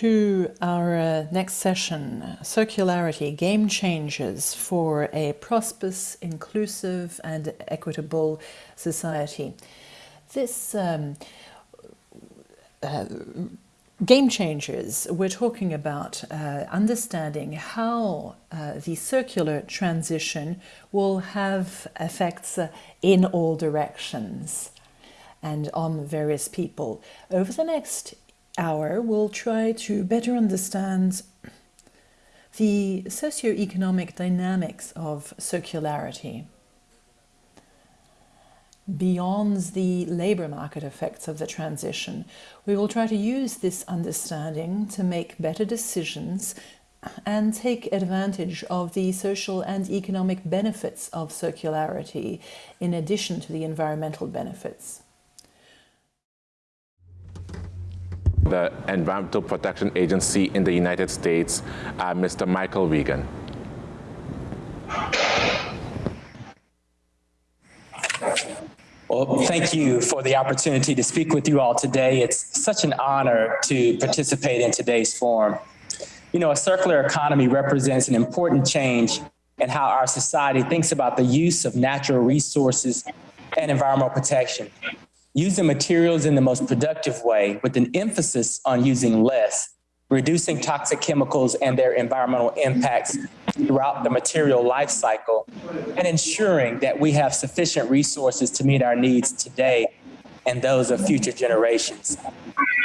to our uh, next session, Circularity, Game Changers for a Prosperous, Inclusive and Equitable Society. This um, uh, Game Changers, we're talking about uh, understanding how uh, the circular transition will have effects in all directions and on various people. Over the next hour, we'll try to better understand the socio-economic dynamics of circularity beyond the labour market effects of the transition. We will try to use this understanding to make better decisions and take advantage of the social and economic benefits of circularity in addition to the environmental benefits. The Environmental Protection Agency in the United States, uh, Mr. Michael Regan. Well, thank you for the opportunity to speak with you all today. It's such an honor to participate in today's forum. You know, a circular economy represents an important change in how our society thinks about the use of natural resources and environmental protection using materials in the most productive way with an emphasis on using less, reducing toxic chemicals and their environmental impacts throughout the material life cycle, and ensuring that we have sufficient resources to meet our needs today and those of future generations.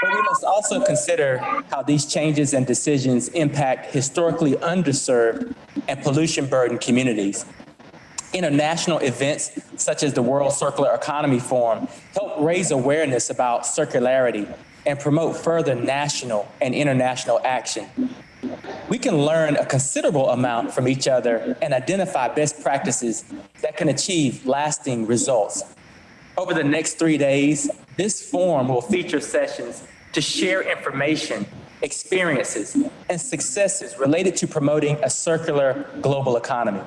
But we must also consider how these changes and decisions impact historically underserved and pollution burdened communities international events such as the World Circular Economy Forum help raise awareness about circularity and promote further national and international action. We can learn a considerable amount from each other and identify best practices that can achieve lasting results. Over the next three days, this forum will feature sessions to share information, experiences, and successes related to promoting a circular global economy.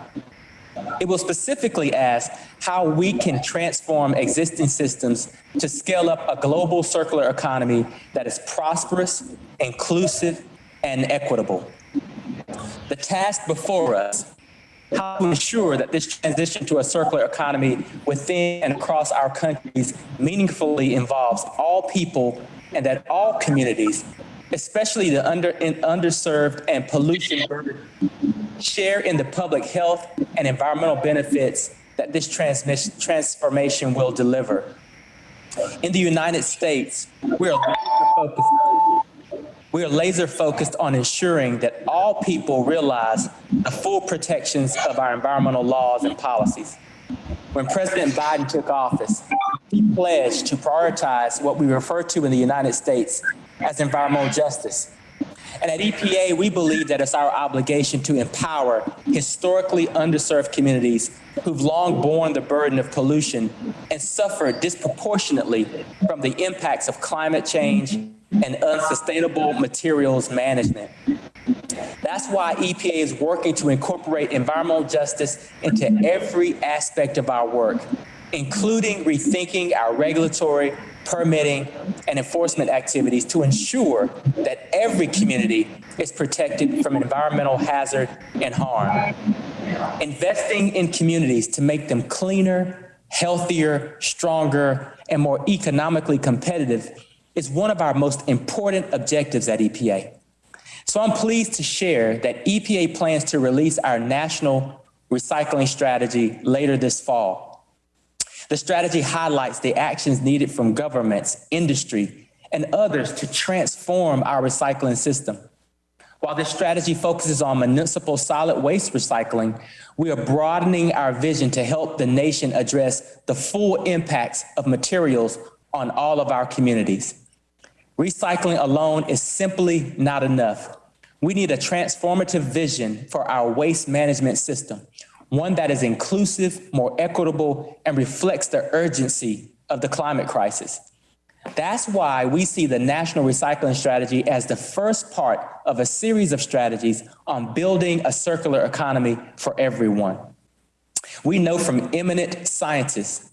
It will specifically ask how we can transform existing systems to scale up a global circular economy that is prosperous, inclusive, and equitable. The task before us how to ensure that this transition to a circular economy within and across our countries meaningfully involves all people and that all communities, especially the under, underserved and pollution burdened share in the public health and environmental benefits that this transformation will deliver. In the United States, we are focused we are laser focused on ensuring that all people realize the full protections of our environmental laws and policies. When President Biden took office, he pledged to prioritize what we refer to in the United States as environmental justice and at EPA, we believe that it's our obligation to empower historically underserved communities who've long borne the burden of pollution and suffer disproportionately from the impacts of climate change and unsustainable materials management. That's why EPA is working to incorporate environmental justice into every aspect of our work, including rethinking our regulatory permitting, and enforcement activities to ensure that every community is protected from environmental hazard and harm. Investing in communities to make them cleaner, healthier, stronger, and more economically competitive is one of our most important objectives at EPA. So I'm pleased to share that EPA plans to release our national recycling strategy later this fall. The strategy highlights the actions needed from governments, industry, and others to transform our recycling system. While this strategy focuses on municipal solid waste recycling, we are broadening our vision to help the nation address the full impacts of materials on all of our communities. Recycling alone is simply not enough. We need a transformative vision for our waste management system, one that is inclusive, more equitable, and reflects the urgency of the climate crisis. That's why we see the National Recycling Strategy as the first part of a series of strategies on building a circular economy for everyone. We know from eminent scientists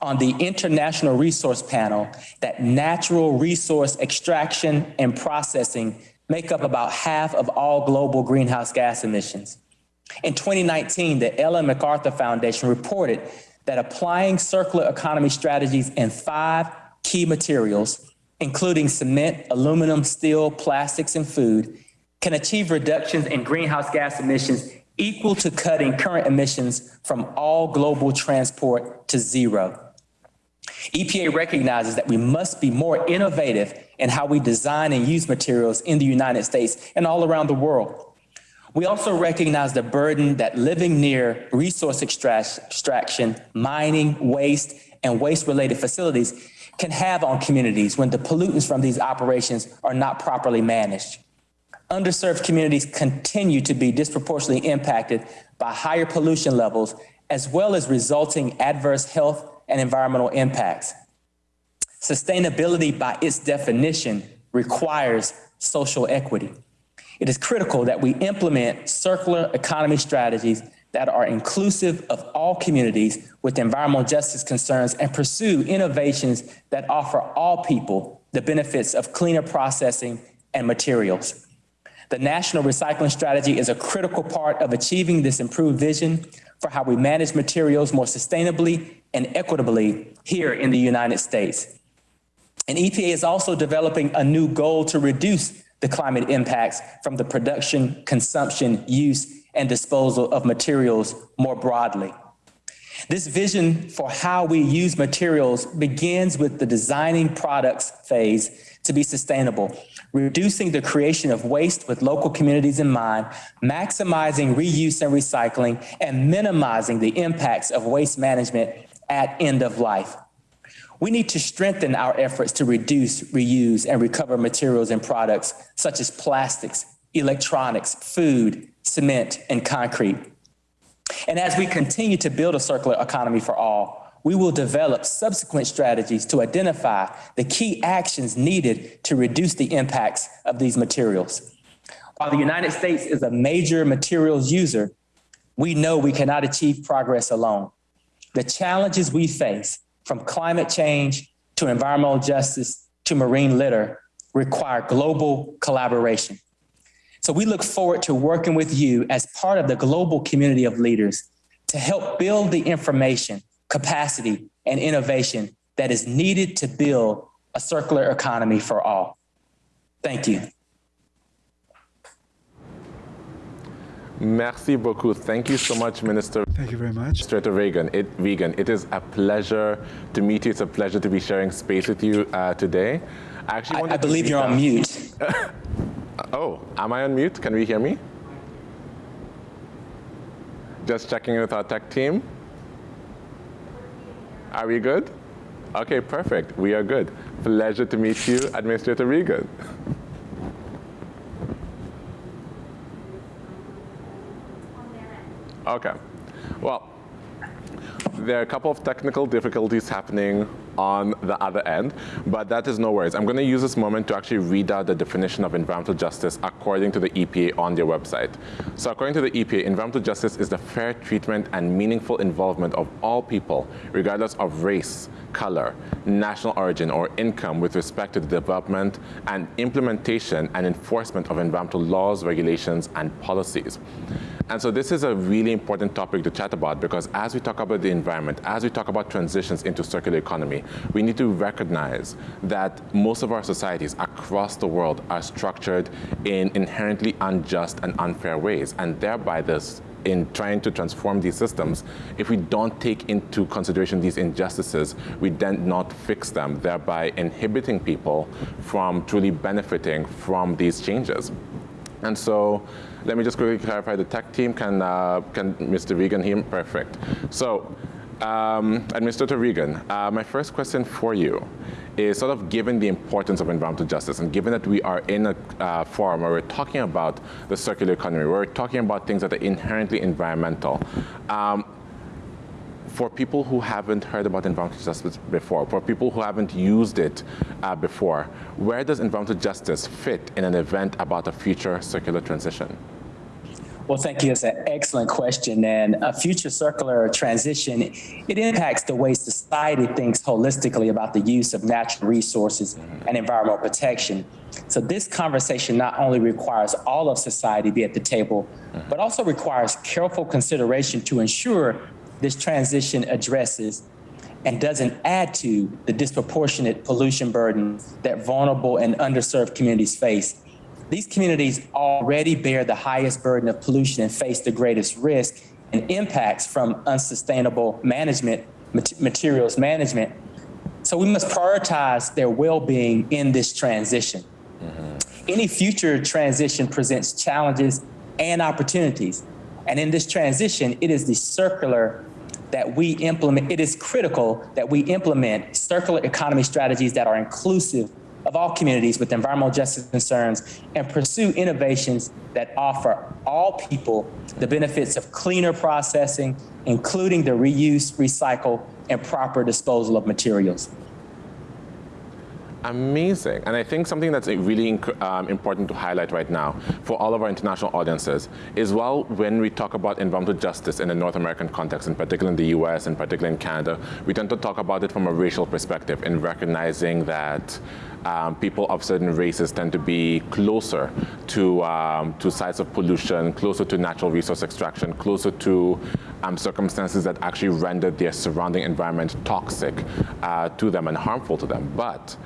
on the International Resource Panel that natural resource extraction and processing make up about half of all global greenhouse gas emissions. In 2019, the Ellen MacArthur Foundation reported that applying circular economy strategies in five key materials, including cement, aluminum, steel, plastics, and food, can achieve reductions in greenhouse gas emissions equal to cutting current emissions from all global transport to zero. EPA recognizes that we must be more innovative in how we design and use materials in the United States and all around the world. We also recognize the burden that living near resource extraction, mining, waste, and waste-related facilities can have on communities when the pollutants from these operations are not properly managed. Underserved communities continue to be disproportionately impacted by higher pollution levels, as well as resulting adverse health and environmental impacts. Sustainability by its definition requires social equity. It is critical that we implement circular economy strategies that are inclusive of all communities with environmental justice concerns and pursue innovations that offer all people the benefits of cleaner processing and materials. The National Recycling Strategy is a critical part of achieving this improved vision for how we manage materials more sustainably and equitably here in the United States. And EPA is also developing a new goal to reduce the climate impacts from the production, consumption, use, and disposal of materials more broadly. This vision for how we use materials begins with the designing products phase to be sustainable, reducing the creation of waste with local communities in mind, maximizing reuse and recycling, and minimizing the impacts of waste management at end of life. We need to strengthen our efforts to reduce, reuse, and recover materials and products such as plastics, electronics, food, cement, and concrete. And as we continue to build a circular economy for all, we will develop subsequent strategies to identify the key actions needed to reduce the impacts of these materials. While the United States is a major materials user, we know we cannot achieve progress alone. The challenges we face from climate change to environmental justice to marine litter require global collaboration. So we look forward to working with you as part of the global community of leaders to help build the information, capacity, and innovation that is needed to build a circular economy for all. Thank you. Merci beaucoup. Thank you so much, Minister. Thank you very much. Strater Regan. It, Regan, it is a pleasure to meet you. It's a pleasure to be sharing space with you uh, today. I actually I, I believe you're on mute. oh, am I on mute? Can we hear me? Just checking with our tech team. Are we good? Okay, perfect. We are good. Pleasure to meet you, Administrator Regan. Okay. Well, there are a couple of technical difficulties happening on the other end, but that is no worries. I'm going to use this moment to actually read out the definition of environmental justice according to the EPA on their website. So according to the EPA, environmental justice is the fair treatment and meaningful involvement of all people, regardless of race, color, national origin, or income with respect to the development and implementation and enforcement of environmental laws, regulations, and policies. And so this is a really important topic to chat about because as we talk about the environment, as we talk about transitions into circular economy, we need to recognize that most of our societies across the world are structured in inherently unjust and unfair ways, and thereby this in trying to transform these systems, if we don't take into consideration these injustices, we then not fix them, thereby inhibiting people from truly benefiting from these changes. And so let me just quickly clarify the tech team. Can, uh, can Mr. Regan hear? Perfect. So um, Administrator Regan, uh, my first question for you is sort of given the importance of environmental justice and given that we are in a uh, forum where we're talking about the circular economy, where we're talking about things that are inherently environmental, um, for people who haven't heard about environmental justice before, for people who haven't used it uh, before, where does environmental justice fit in an event about a future circular transition? Well, thank you. It's an excellent question. And a future circular transition, it impacts the way society thinks holistically about the use of natural resources and environmental protection. So this conversation not only requires all of society be at the table, but also requires careful consideration to ensure this transition addresses and doesn't add to the disproportionate pollution burden that vulnerable and underserved communities face these communities already bear the highest burden of pollution and face the greatest risk and impacts from unsustainable management, materials management. So we must prioritize their well-being in this transition. Mm -hmm. Any future transition presents challenges and opportunities. And in this transition, it is the circular that we implement, it is critical that we implement circular economy strategies that are inclusive of all communities with environmental justice concerns and pursue innovations that offer all people the benefits of cleaner processing, including the reuse, recycle, and proper disposal of materials. Amazing. And I think something that's really um, important to highlight right now for all of our international audiences is well, when we talk about environmental justice in the North American context, in particular in the US and particularly in Canada, we tend to talk about it from a racial perspective in recognizing that um, people of certain races tend to be closer to, um, to sites of pollution, closer to natural resource extraction, closer to um, circumstances that actually render their surrounding environment toxic uh, to them and harmful to them. But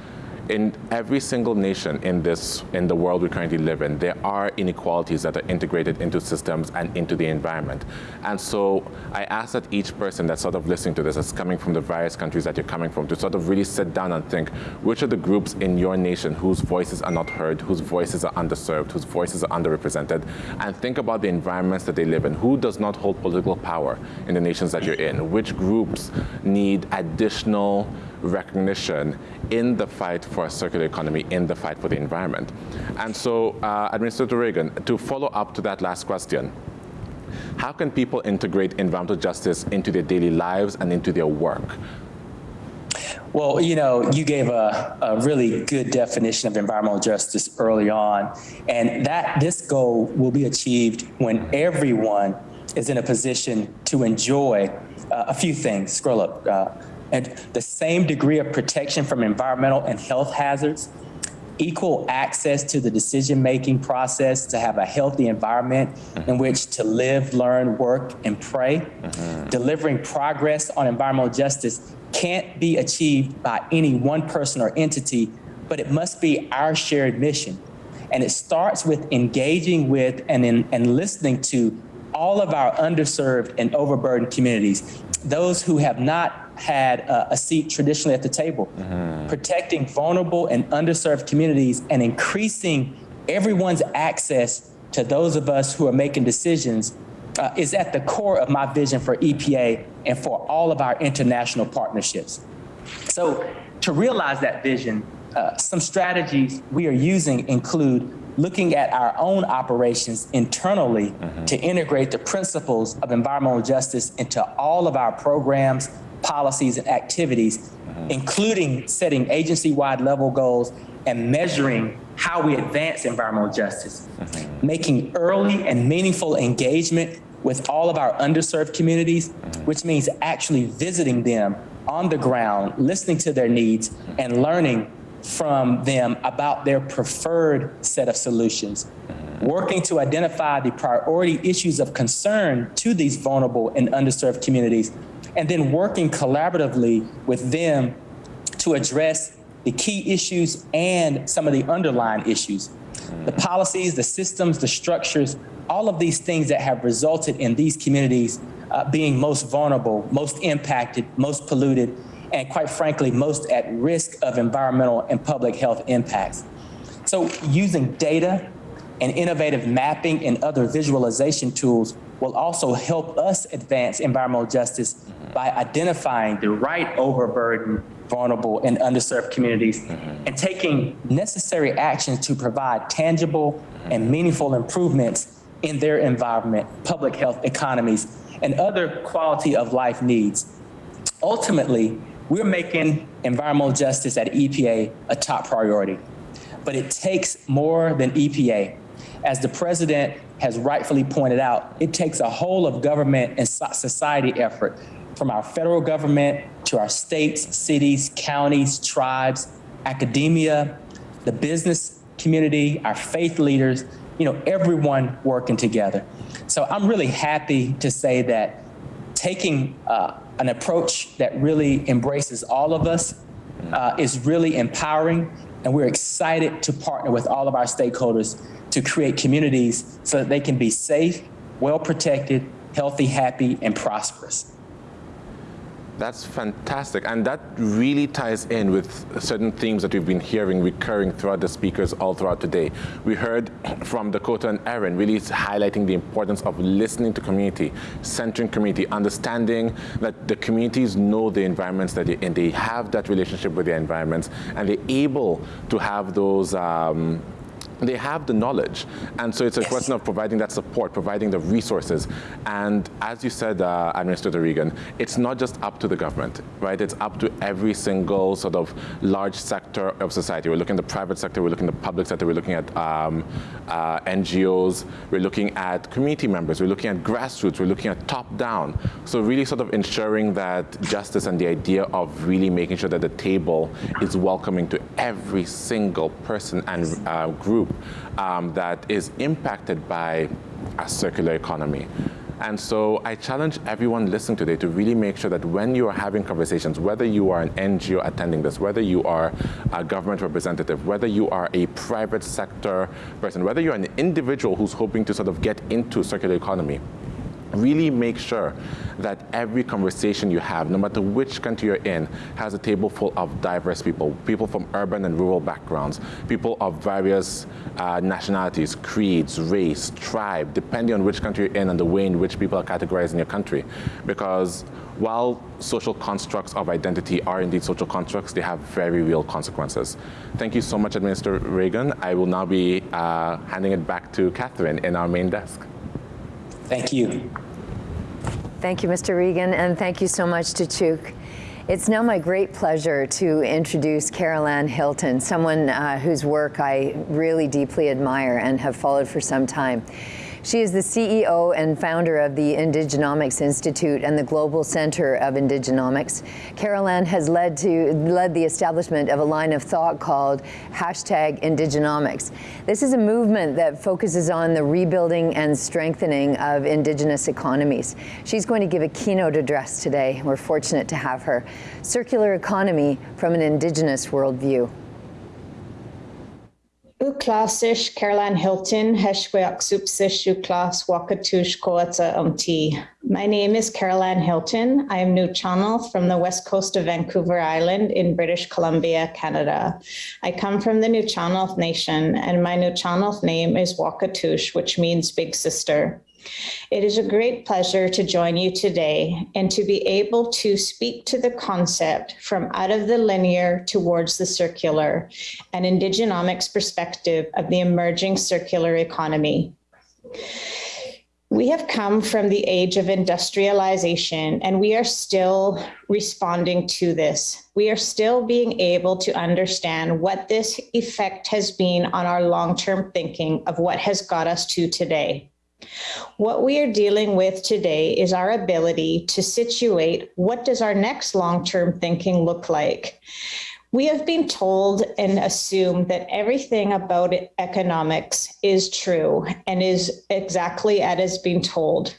in every single nation in this in the world we currently live in, there are inequalities that are integrated into systems and into the environment. And so I ask that each person that's sort of listening to this, that's coming from the various countries that you're coming from, to sort of really sit down and think, which are the groups in your nation whose voices are not heard, whose voices are underserved, whose voices are underrepresented, and think about the environments that they live in. Who does not hold political power in the nations that you're in? Which groups need additional recognition in the fight for a circular economy, in the fight for the environment. And so, uh, Administrator Regan, to follow up to that last question, how can people integrate environmental justice into their daily lives and into their work? Well, you know, you gave a, a, really good definition of environmental justice early on, and that this goal will be achieved when everyone is in a position to enjoy uh, a few things. Scroll up. Uh, and the same degree of protection from environmental and health hazards, equal access to the decision-making process to have a healthy environment in which to live, learn, work, and pray. Mm-hmm. Delivering progress on environmental justice can't be achieved by any one person or entity, but it must be our shared mission. And it starts with engaging with and, in, and listening to all of our underserved and overburdened communities, those who have not had a, a seat traditionally at the table, mm-hmm. protecting vulnerable and underserved communities and increasing everyone's access to those of us who are making decisions uh, is at the core of my vision for EPA and for all of our international partnerships. So to realize that vision, uh, some strategies we are using include looking at our own operations internally mm-hmm. to integrate the principles of environmental justice into all of our programs, policies, and activities, mm-hmm. including setting agency-wide level goals and measuring how we advance environmental justice, mm-hmm. making early and meaningful engagement with all of our underserved communities, mm-hmm. which means actually visiting them on the ground, listening to their needs, and learning from them about their preferred set of solutions, working to identify the priority issues of concern to these vulnerable and underserved communities and then working collaboratively with them to address the key issues and some of the underlying issues. The policies, the systems, the structures, all of these things that have resulted in these communities uh, being most vulnerable, most impacted, most polluted, and quite frankly, most at risk of environmental and public health impacts. So using data and innovative mapping and other visualization tools will also help us advance environmental justice mm-hmm. by identifying the right overburdened, vulnerable, and underserved communities mm-hmm. and taking necessary actions to provide tangible mm-hmm. and meaningful improvements in their environment, public health economies, and other quality of life needs. Ultimately, we're making environmental justice at EPA a top priority, but it takes more than EPA. As the president has rightfully pointed out, it takes a whole of government and society effort from our federal government to our states, cities, counties, tribes, academia, the business community, our faith leaders, you know, everyone working together. So I'm really happy to say that taking uh, an approach that really embraces all of us uh, is really empowering. And we're excited to partner with all of our stakeholders to create communities so that they can be safe, well protected, healthy, happy, and prosperous. That's fantastic. And that really ties in with certain themes that we've been hearing recurring throughout the speakers all throughout today. We heard from Dakota and Aaron really highlighting the importance of listening to community, centering community, understanding that the communities know the environments that they're in. They have that relationship with their environments and they're able to have those um, they have the knowledge. And so it's a yes. question of providing that support, providing the resources. And as you said, uh, Administrator Regan, it's not just up to the government, right? It's up to every single sort of large sector of society. We're looking at the private sector, we're looking at the public sector, we're looking at um, uh, NGOs, we're looking at community members, we're looking at grassroots, we're looking at top down. So really sort of ensuring that justice and the idea of really making sure that the table is welcoming to every single person and uh, group um, that is impacted by a circular economy. And so I challenge everyone listening today to really make sure that when you are having conversations, whether you are an NGO attending this, whether you are a government representative, whether you are a private sector person, whether you're an individual who's hoping to sort of get into circular economy, really make sure that every conversation you have, no matter which country you're in, has a table full of diverse people, people from urban and rural backgrounds, people of various uh, nationalities, creeds, race, tribe, depending on which country you're in and the way in which people are categorized in your country. Because while social constructs of identity are indeed social constructs, they have very real consequences. Thank you so much, Administrator Regan. I will now be uh, handing it back to Catherine in our main desk. Thank you. Thank you, Mr. Regan, and thank you so much to Chuk. It's now my great pleasure to introduce Carol Ann Hilton, someone uh, whose work I really deeply admire and have followed for some time. She is the CEO and founder of the Indigenomics Institute and the Global Center of Indigenomics. Carol Ann has led to led the establishment of a line of thought called hashtag Indigenomics. This is a movement that focuses on the rebuilding and strengthening of indigenous economies. She's going to give a keynote address today. We're fortunate to have her. Circular economy from an indigenous worldview. Uklasish Carol Ann Hilton, Wakatush Koatsa Umti. My name is Carol Ann Hilton. I am Nuu-chah-nulth from the west coast of Vancouver Island in British Columbia, Canada. I come from the Nuu-chah-nulth Nation, and my Nuu-chah-nulth name is Wakatush, which means big sister. It is a great pleasure to join you today and to be able to speak to the concept from out of the linear towards the circular, an Indigenomics perspective of the emerging circular economy. We have come from the age of industrialization and we are still responding to this. We are still being able to understand what this effect has been on our long-term thinking of what has got us to today. What we are dealing with today is our ability to situate what does our next long-term thinking look like? We have been told and assumed that everything about economics is true and is exactly as has been told.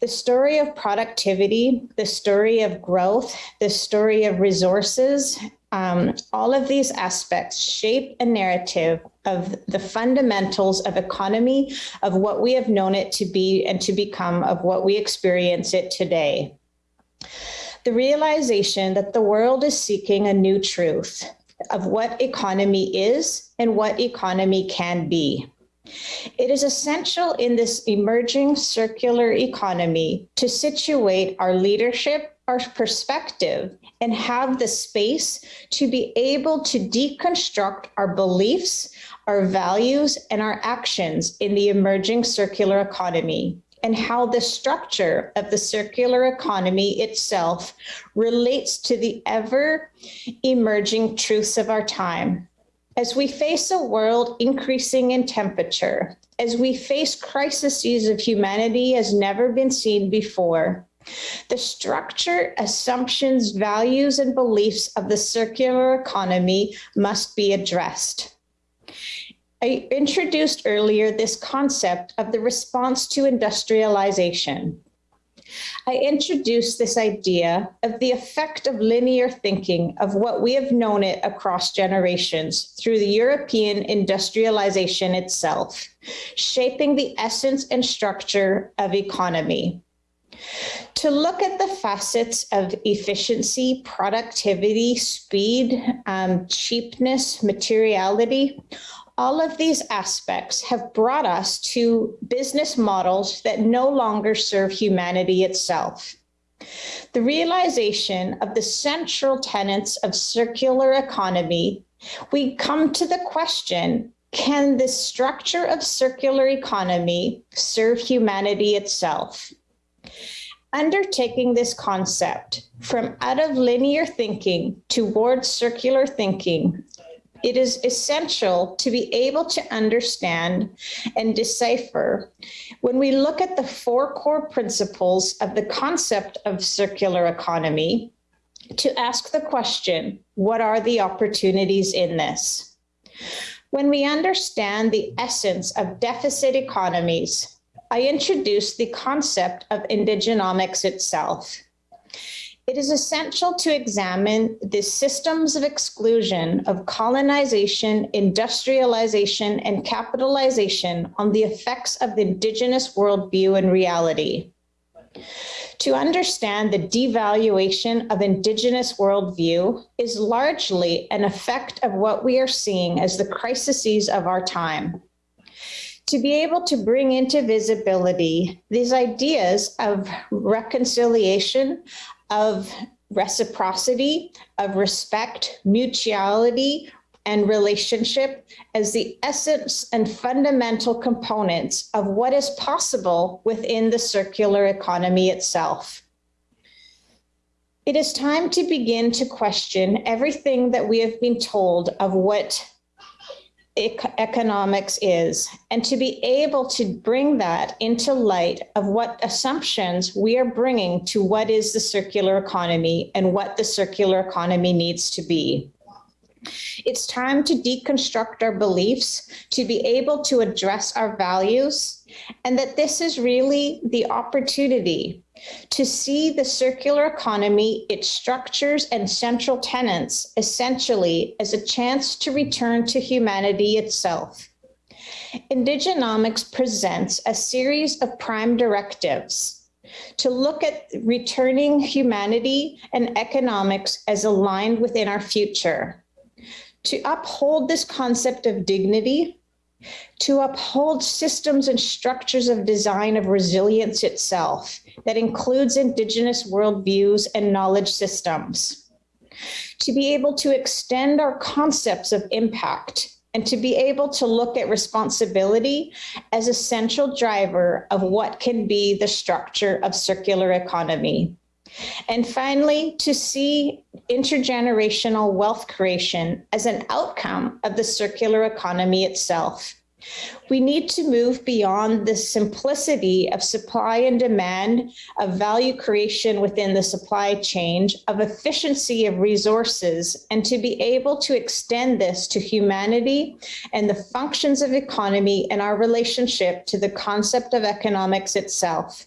The story of productivity, the story of growth, the story of resources, um, all of these aspects shape a narrative of the fundamentals of economy, of what we have known it to be and to become, of what we experience it today. The realization that the world is seeking a new truth of what economy is and what economy can be. It is essential in this emerging circular economy to situate our leadership, our perspective, and have the space to be able to deconstruct our beliefs, our values, and our actions in the emerging circular economy and how the structure of the circular economy itself relates to the ever emerging truths of our time as we face a world increasing in temperature, as we face crises of humanity as never been seen before, the structure, assumptions, values, and beliefs of the circular economy must be addressed. I introduced earlier this concept of the response to industrialization. I introduced this idea of the effect of linear thinking of what we have known it across generations through the European industrialization itself, shaping the essence and structure of economy. To look at the facets of efficiency, productivity, speed, um, cheapness, materiality, all of these aspects have brought us to business models that no longer serve humanity itself. The realization of the central tenets of circular economy, we come to the question, can the structure of circular economy serve humanity itself? Undertaking this concept from out of linear thinking towards circular thinking it is essential to be able to understand and decipher when we look at the four core principles of the concept of circular economy to ask the question, what are the opportunities in this? When we understand the essence of deficit economies, I introduce the concept of indigenomics itself it is essential to examine the systems of exclusion of colonization, industrialization, and capitalization on the effects of the indigenous worldview and reality. To understand the devaluation of indigenous worldview is largely an effect of what we are seeing as the crises of our time to be able to bring into visibility these ideas of reconciliation, of reciprocity, of respect, mutuality, and relationship as the essence and fundamental components of what is possible within the circular economy itself. It is time to begin to question everything that we have been told of what economics is and to be able to bring that into light of what assumptions we are bringing to what is the circular economy and what the circular economy needs to be. It's time to deconstruct our beliefs, to be able to address our values, and that this is really the opportunity to see the circular economy, its structures and central tenets essentially as a chance to return to humanity itself. Indigenomics presents a series of prime directives to look at returning humanity and economics as aligned within our future, to uphold this concept of dignity, to uphold systems and structures of design of resilience itself that includes indigenous worldviews and knowledge systems. To be able to extend our concepts of impact and to be able to look at responsibility as a central driver of what can be the structure of circular economy. And finally, to see intergenerational wealth creation as an outcome of the circular economy itself. We need to move beyond the simplicity of supply and demand, of value creation within the supply chain, of efficiency of resources, and to be able to extend this to humanity and the functions of economy and our relationship to the concept of economics itself.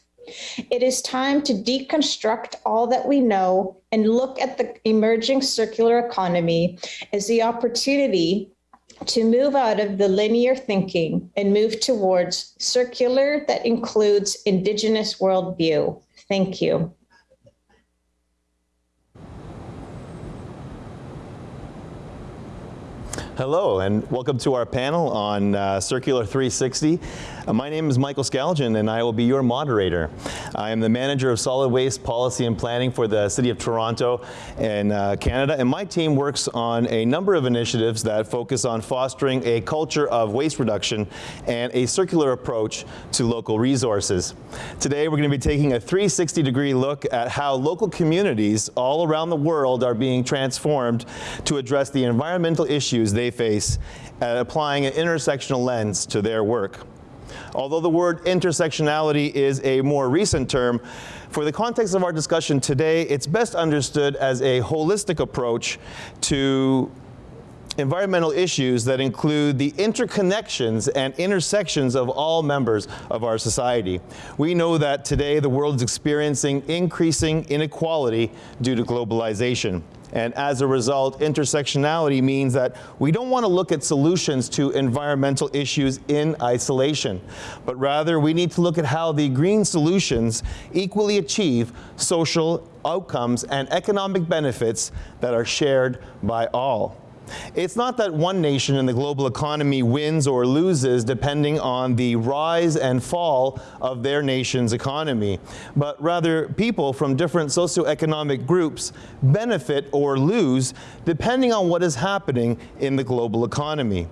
It is time to deconstruct all that we know and look at the emerging circular economy as the opportunity to move out of the linear thinking and move towards circular that includes indigenous worldview. Thank you. Hello, and welcome to our panel on uh, Circular 360. Uh, my name is Michael Scalgin, and I will be your moderator. I am the Manager of Solid Waste Policy and Planning for the City of Toronto in uh, Canada, and my team works on a number of initiatives that focus on fostering a culture of waste reduction and a circular approach to local resources. Today, we're going to be taking a 360-degree look at how local communities all around the world are being transformed to address the environmental issues they they face at applying an intersectional lens to their work. Although the word intersectionality is a more recent term, for the context of our discussion today, it's best understood as a holistic approach to environmental issues that include the interconnections and intersections of all members of our society. We know that today the world is experiencing increasing inequality due to globalization. And as a result, intersectionality means that we don't want to look at solutions to environmental issues in isolation, but rather we need to look at how the green solutions equally achieve social outcomes and economic benefits that are shared by all. It's not that one nation in the global economy wins or loses depending on the rise and fall of their nation's economy, but rather people from different socioeconomic groups benefit or lose depending on what is happening in the global economy.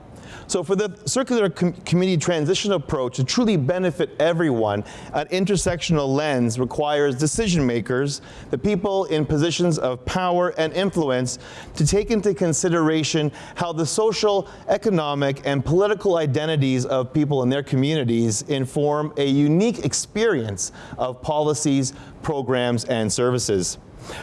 So for the circular com community transition approach to truly benefit everyone, an intersectional lens requires decision makers, the people in positions of power and influence, to take into consideration how the social, economic, and political identities of people in their communities inform a unique experience of policies, programs, and services.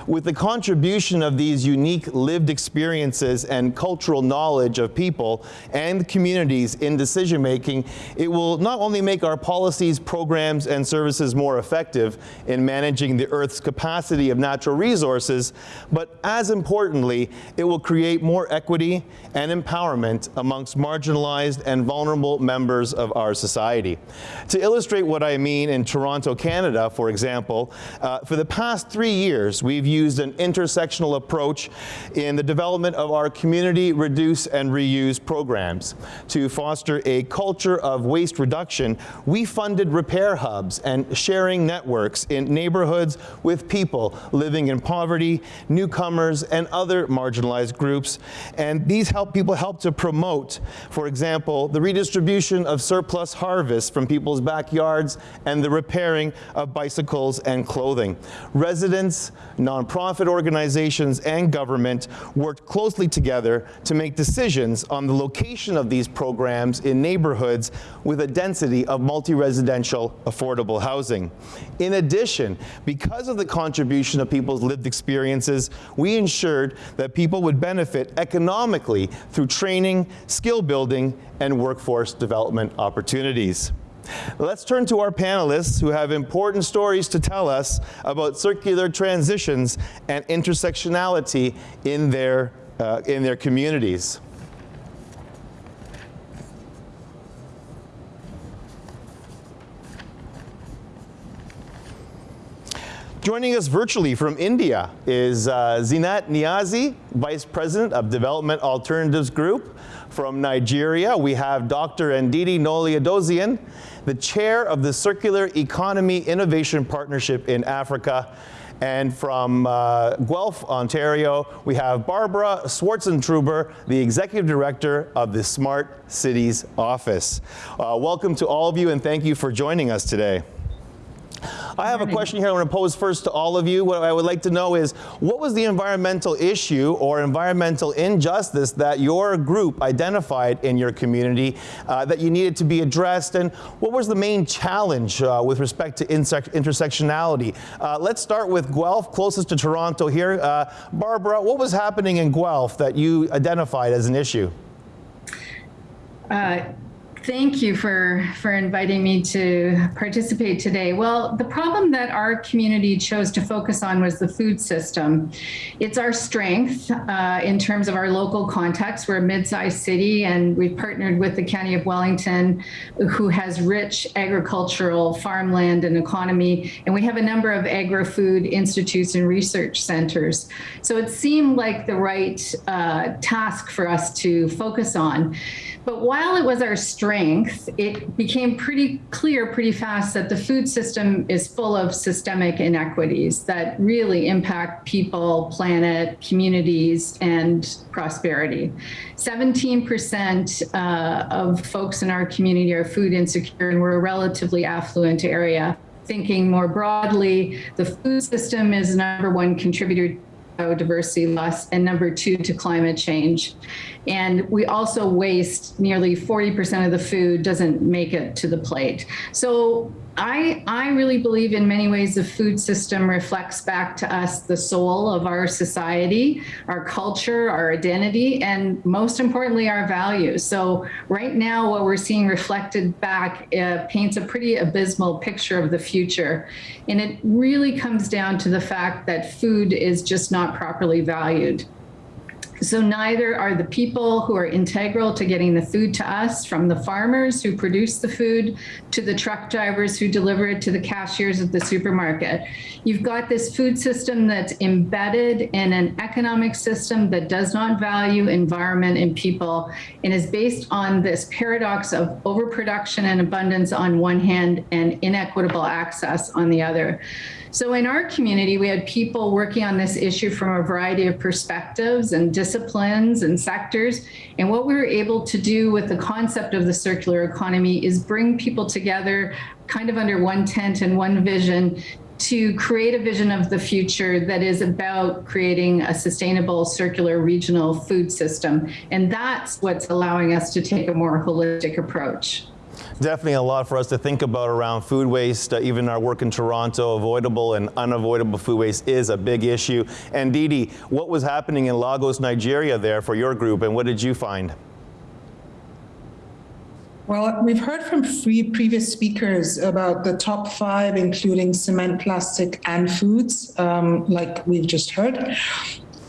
With the contribution of these unique lived experiences and cultural knowledge of people and communities in decision making, it will not only make our policies, programs, and services more effective in managing the Earth's capacity of natural resources, but as importantly, it will create more equity and empowerment amongst marginalized and vulnerable members of our society. To illustrate what I mean in Toronto, Canada, for example, uh, for the past three years, we've used an intersectional approach in the development of our community reduce and reuse programs. To foster a culture of waste reduction, we funded repair hubs and sharing networks in neighborhoods with people living in poverty, newcomers, and other marginalized groups. And these help people help to promote, for example, the redistribution of surplus harvests from people's backyards and the repairing of bicycles and clothing. Residents, nonprofit organizations, and government worked closely together to make decisions on the location of these programs in neighborhoods with a density of multi-residential affordable housing. In addition, because of the contribution of people's lived experiences, we ensured that people would benefit economically through training, skill building, and workforce development opportunities. Let's turn to our panelists who have important stories to tell us about circular transitions and intersectionality in their, uh, in their communities. Joining us virtually from India is uh, Zeenat Niazi, Vice President of Development Alternatives Group. From Nigeria, we have Dr. Ndidi Nnoli the chair of the Circular Economy Innovation Partnership in Africa. And from uh, Guelph, Ontario, we have Barbara Swartzentruber, the Executive Director of the Smart Cities Office. Uh, welcome to all of you and thank you for joining us today. I have a question here I want to pose first to all of you. What I would like to know is, what was the environmental issue or environmental injustice that your group identified in your community uh, that you needed to be addressed? And what was the main challenge uh, with respect to intersectionality? Uh, let's start with Guelph, closest to Toronto here. Uh, Barbara, what was happening in Guelph that you identified as an issue? Uh, Thank you for, for inviting me to participate today. Well, the problem that our community chose to focus on was the food system. It's our strength uh, in terms of our local context. We're a mid-sized city and we've partnered with the County of Wellington, who has rich agricultural farmland and economy. And we have a number of agri-food institutes and research centers. So it seemed like the right uh, task for us to focus on. But while it was our strength, it became pretty clear pretty fast that the food system is full of systemic inequities that really impact people, planet, communities, and prosperity. 17% uh, of folks in our community are food insecure, and we're a relatively affluent area. Thinking more broadly, the food system is number one contributor biodiversity loss, and number two, to climate change. And we also waste nearly 40% of the food doesn't make it to the plate. So I, I really believe in many ways the food system reflects back to us the soul of our society, our culture, our identity, and most importantly, our values. So right now, what we're seeing reflected back uh, paints a pretty abysmal picture of the future. And it really comes down to the fact that food is just not properly valued. So neither are the people who are integral to getting the food to us from the farmers who produce the food to the truck drivers who deliver it to the cashiers at the supermarket. You've got this food system that's embedded in an economic system that does not value environment and people and is based on this paradox of overproduction and abundance on one hand and inequitable access on the other. So in our community, we had people working on this issue from a variety of perspectives and disciplines and sectors. And what we were able to do with the concept of the circular economy is bring people together kind of under one tent and one vision to create a vision of the future that is about creating a sustainable circular regional food system. And that's what's allowing us to take a more holistic approach. Definitely a lot for us to think about around food waste. Uh, even our work in Toronto, avoidable and unavoidable food waste is a big issue. And Didi, what was happening in Lagos, Nigeria there for your group and what did you find? Well, we've heard from three previous speakers about the top five, including cement, plastic, and foods, um, like we've just heard.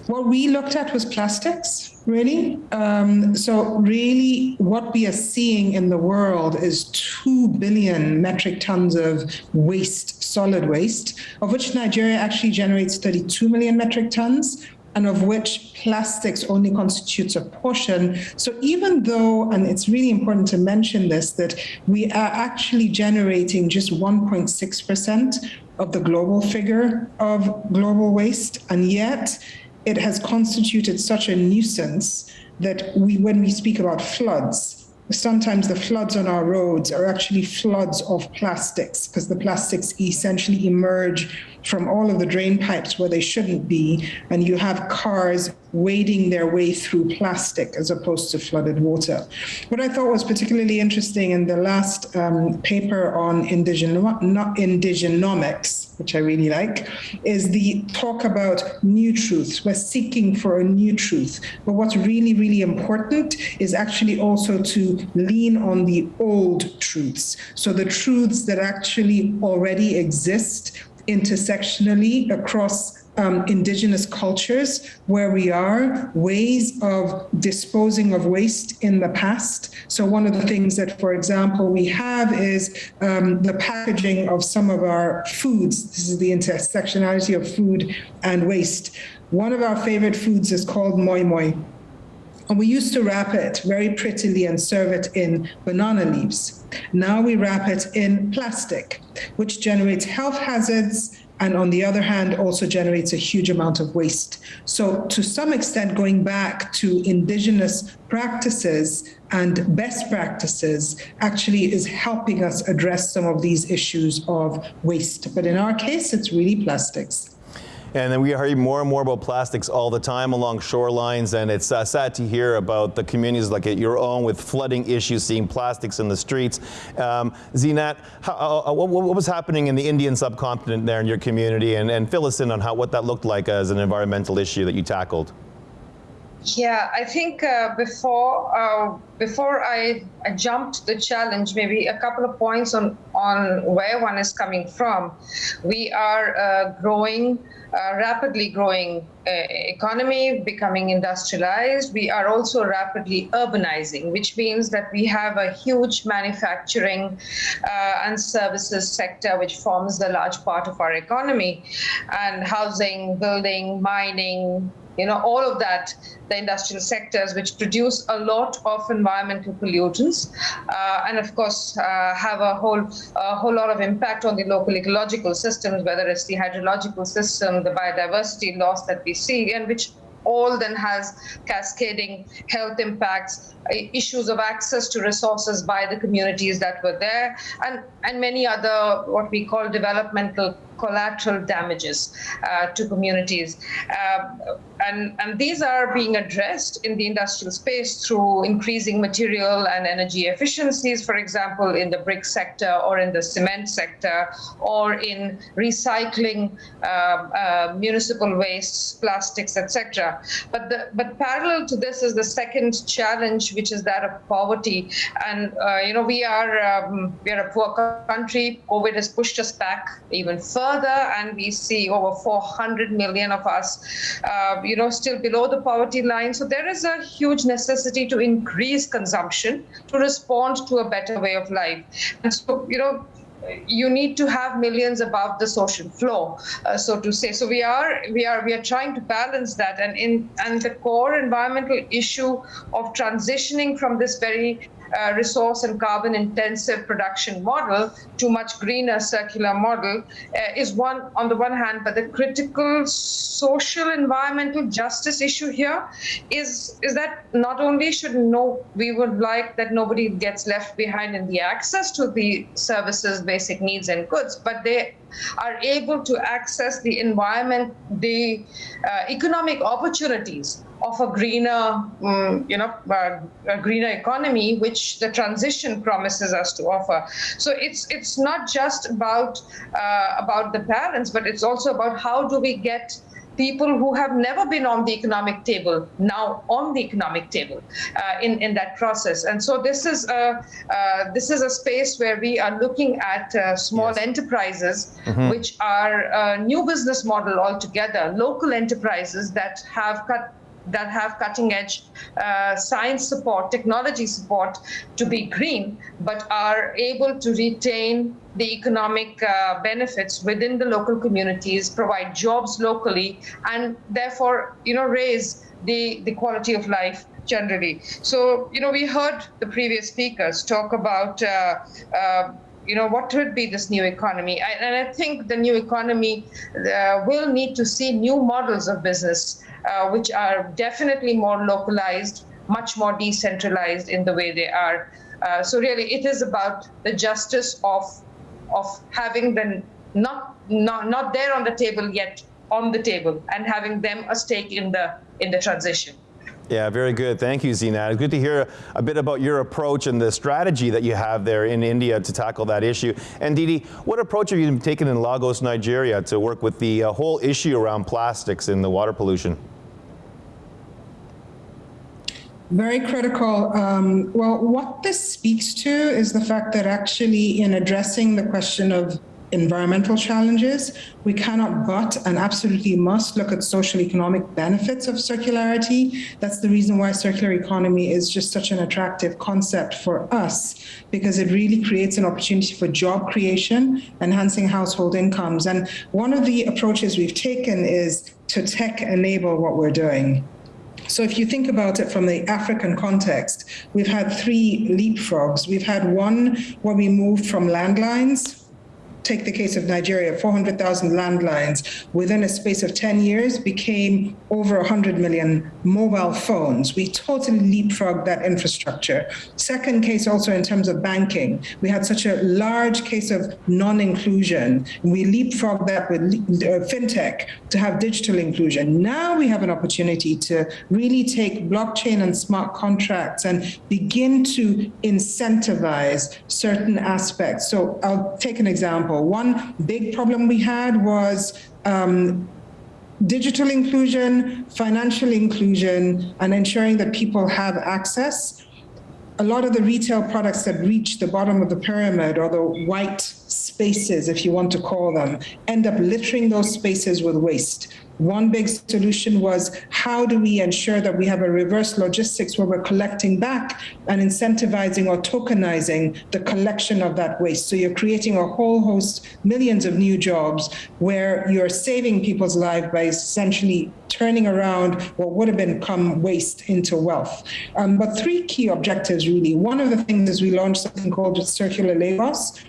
What we looked at was plastics really. Um, so really what we are seeing in the world is 2 billion metric tons of waste, solid waste, of which Nigeria actually generates 32 million metric tons, and of which plastics only constitutes a portion. So even though, and it's really important to mention this, that we are actually generating just 1.6% of the global figure of global waste, and yet it has constituted such a nuisance that we, when we speak about floods, sometimes the floods on our roads are actually floods of plastics because the plastics essentially emerge from all of the drain pipes where they shouldn't be, and you have cars wading their way through plastic as opposed to flooded water. What I thought was particularly interesting in the last um, paper on indigenomics, which I really like, is the talk about new truths. We're seeking for a new truth. But what's really, really important is actually also to lean on the old truths. So the truths that actually already exist intersectionally across um, indigenous cultures where we are, ways of disposing of waste in the past. So one of the things that, for example, we have is um, the packaging of some of our foods. This is the intersectionality of food and waste. One of our favorite foods is called moi moi. And we used to wrap it very prettily and serve it in banana leaves. Now we wrap it in plastic, which generates health hazards and on the other hand also generates a huge amount of waste. So to some extent going back to indigenous practices and best practices actually is helping us address some of these issues of waste. But in our case, it's really plastics. And then we hear more and more about plastics all the time along shorelines, and it's uh, sad to hear about the communities like your own with flooding issues, seeing plastics in the streets. Um, Zeenat, how, uh, uh, what, what, was happening in the Indian subcontinent there in your community, and, and fill us in on how what that looked like as an environmental issue that you tackled? Yeah, I think uh, before uh, before I, I jumped the challenge, maybe a couple of points on on where one is coming from. We are uh, growing, uh, rapidly growing uh, economy, becoming industrialized. We are also rapidly urbanizing, which means that we have a huge manufacturing uh, and services sector, which forms the large part of our economy, and housing, building, mining, you know, all of that, the industrial sectors, which produce a lot of environmental pollutants, uh, and of course uh, have a whole a whole lot of impact on the local ecological systems, whether it's the hydrological system, the biodiversity loss that we see, and which all then has cascading health impacts, issues of access to resources by the communities that were there, and, and many other what we call developmental collateral damages uh, to communities. Uh, and, and these are being addressed in the industrial space through increasing material and energy efficiencies, for example, in the brick sector or in the cement sector or in recycling uh, uh, municipal wastes, plastics, etc. But the, but parallel to this is the second challenge, which is that of poverty. And uh, you know we are um, we are a poor country. COVID has pushed us back even further, and we see over 400 million of us uh, you know, still below the poverty line. So there is a huge necessity to increase consumption to respond to a better way of life. And so, you know, you need to have millions above the social floor, uh, so to say so we are we are we are trying to balance that and in and the core environmental issue of transitioning from this very uh, resource and carbon intensive production model to much greener circular model uh, is one on the one hand but the critical social environmental justice issue here is is that not only should no we would like that nobody gets left behind in the access to the services basic needs and goods but they are able to access the environment the uh, economic opportunities of a greener, um, you know, uh, a greener economy, which the transition promises us to offer. So it's it's not just about uh, about the balance, but it's also about how do we get people who have never been on the economic table now on the economic table uh, in in that process. And so this is a uh, this is a space where we are looking at uh, small yes. enterprises, mm-hmm. which are a new business model altogether, local enterprises that have cut that have cutting edge uh, science support, technology support to be green, but are able to retain the economic uh, benefits within the local communities, provide jobs locally, and therefore, you know, raise the, the quality of life generally. So, you know, we heard the previous speakers talk about uh, uh you know, what would be this new economy? I, and I think the new economy uh, will need to see new models of business uh, which are definitely more localized, much more decentralized in the way they are. Uh, so really, it is about the justice of of having them not not not there on the table yet on the table and having them a stake in the in the transition. Yeah, very good. Thank you, Zeenat. Good to hear a bit about your approach and the strategy that you have there in India to tackle that issue. And Didi, what approach have you taken in Lagos, Nigeria to work with the uh, whole issue around plastics and the water pollution? Very critical. Um, well, what this speaks to is the fact that actually in addressing the question of environmental challenges, we cannot but and absolutely must look at social economic benefits of circularity. That's the reason why circular economy is just such an attractive concept for us, because it really creates an opportunity for job creation, enhancing household incomes. And one of the approaches we've taken is to tech enable what we're doing. So if you think about it from the African context, we've had three leapfrogs. We've had one where we moved from landlines take the case of Nigeria, 400,000 landlines within a space of 10 years became over 100 million mobile phones. We totally leapfrogged that infrastructure. Second case also in terms of banking, we had such a large case of non-inclusion. We leapfrogged that with uh, fintech to have digital inclusion. Now we have an opportunity to really take blockchain and smart contracts and begin to incentivize certain aspects. So I'll take an example example. One big problem we had was um, digital inclusion, financial inclusion, and ensuring that people have access. A lot of the retail products that reach the bottom of the pyramid or the white spaces, if you want to call them, end up littering those spaces with waste. One big solution was how do we ensure that we have a reverse logistics where we're collecting back and incentivizing or tokenizing the collection of that waste. So you're creating a whole host, millions of new jobs where you're saving people's lives by essentially turning around what would have become waste into wealth. Um, but three key objectives really. One of the things is we launched something called Circular Lagos,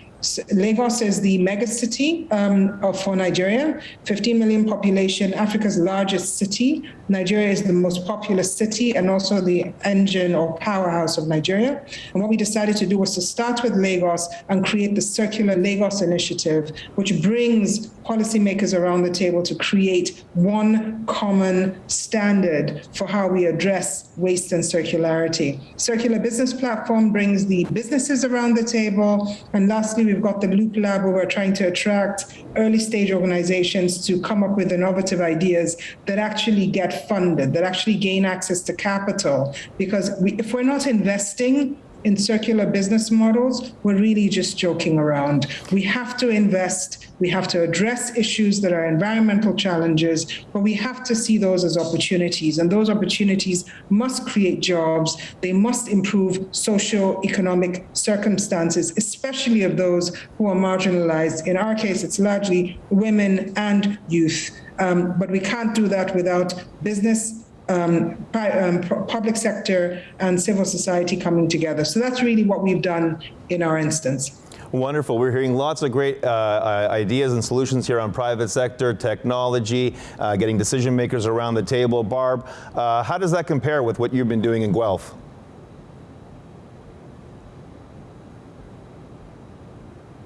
Lagos is the megacity um, for Nigeria, 15 million population, Africa's largest city. Nigeria is the most populous city and also the engine or powerhouse of Nigeria. And what we decided to do was to start with Lagos and create the Circular Lagos Initiative, which brings policymakers around the table to create one common standard for how we address waste and circularity. Circular Business Platform brings the businesses around the table. And lastly, we've got the Loop Lab where we're trying to attract early stage organizations to come up with innovative ideas that actually get funded, that actually gain access to capital. Because we, if we're not investing in circular business models, we're really just joking around. We have to invest, we have to address issues that are environmental challenges, but we have to see those as opportunities. And those opportunities must create jobs, they must improve socio-economic circumstances, especially of those who are marginalized. In our case, it's largely women and youth. Um, but we can't do that without business um, um, public sector and civil society coming together. So that's really what we've done in our instance. Wonderful. We're hearing lots of great uh, ideas and solutions here on private sector, technology, uh, getting decision makers around the table. Barb, uh, how does that compare with what you've been doing in Guelph?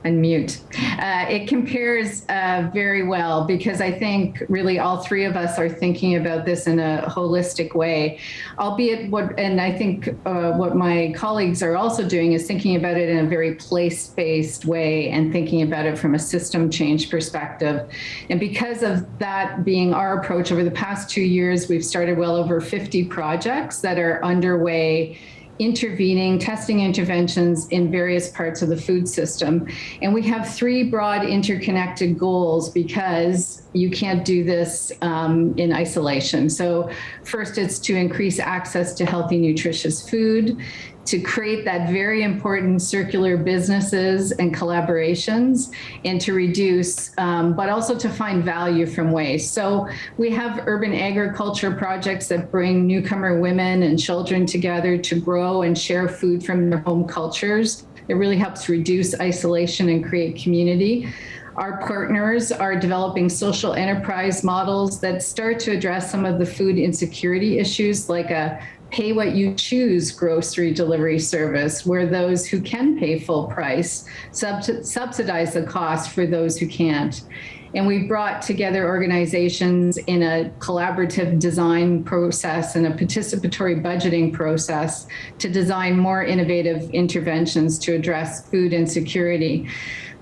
Unmute. Uh, it compares uh, very well because I think really all three of us are thinking about this in a holistic way, albeit what, and I think uh, what my colleagues are also doing is thinking about it in a very place-based way and thinking about it from a system change perspective. And because of that being our approach over the past two years, we've started well over 50 projects that are underway intervening, testing interventions in various parts of the food system. And we have three broad interconnected goals because you can't do this um, in isolation. So first it's to increase access to healthy, nutritious food to create that very important circular businesses and collaborations and to reduce, um, but also to find value from waste. So we have urban agriculture projects that bring newcomer women and children together to grow and share food from their home cultures. It really helps reduce isolation and create community. Our partners are developing social enterprise models that start to address some of the food insecurity issues like a pay what you choose grocery delivery service where those who can pay full price sub subsidize the cost for those who can't. And we brought together organizations in a collaborative design process and a participatory budgeting process to design more innovative interventions to address food insecurity.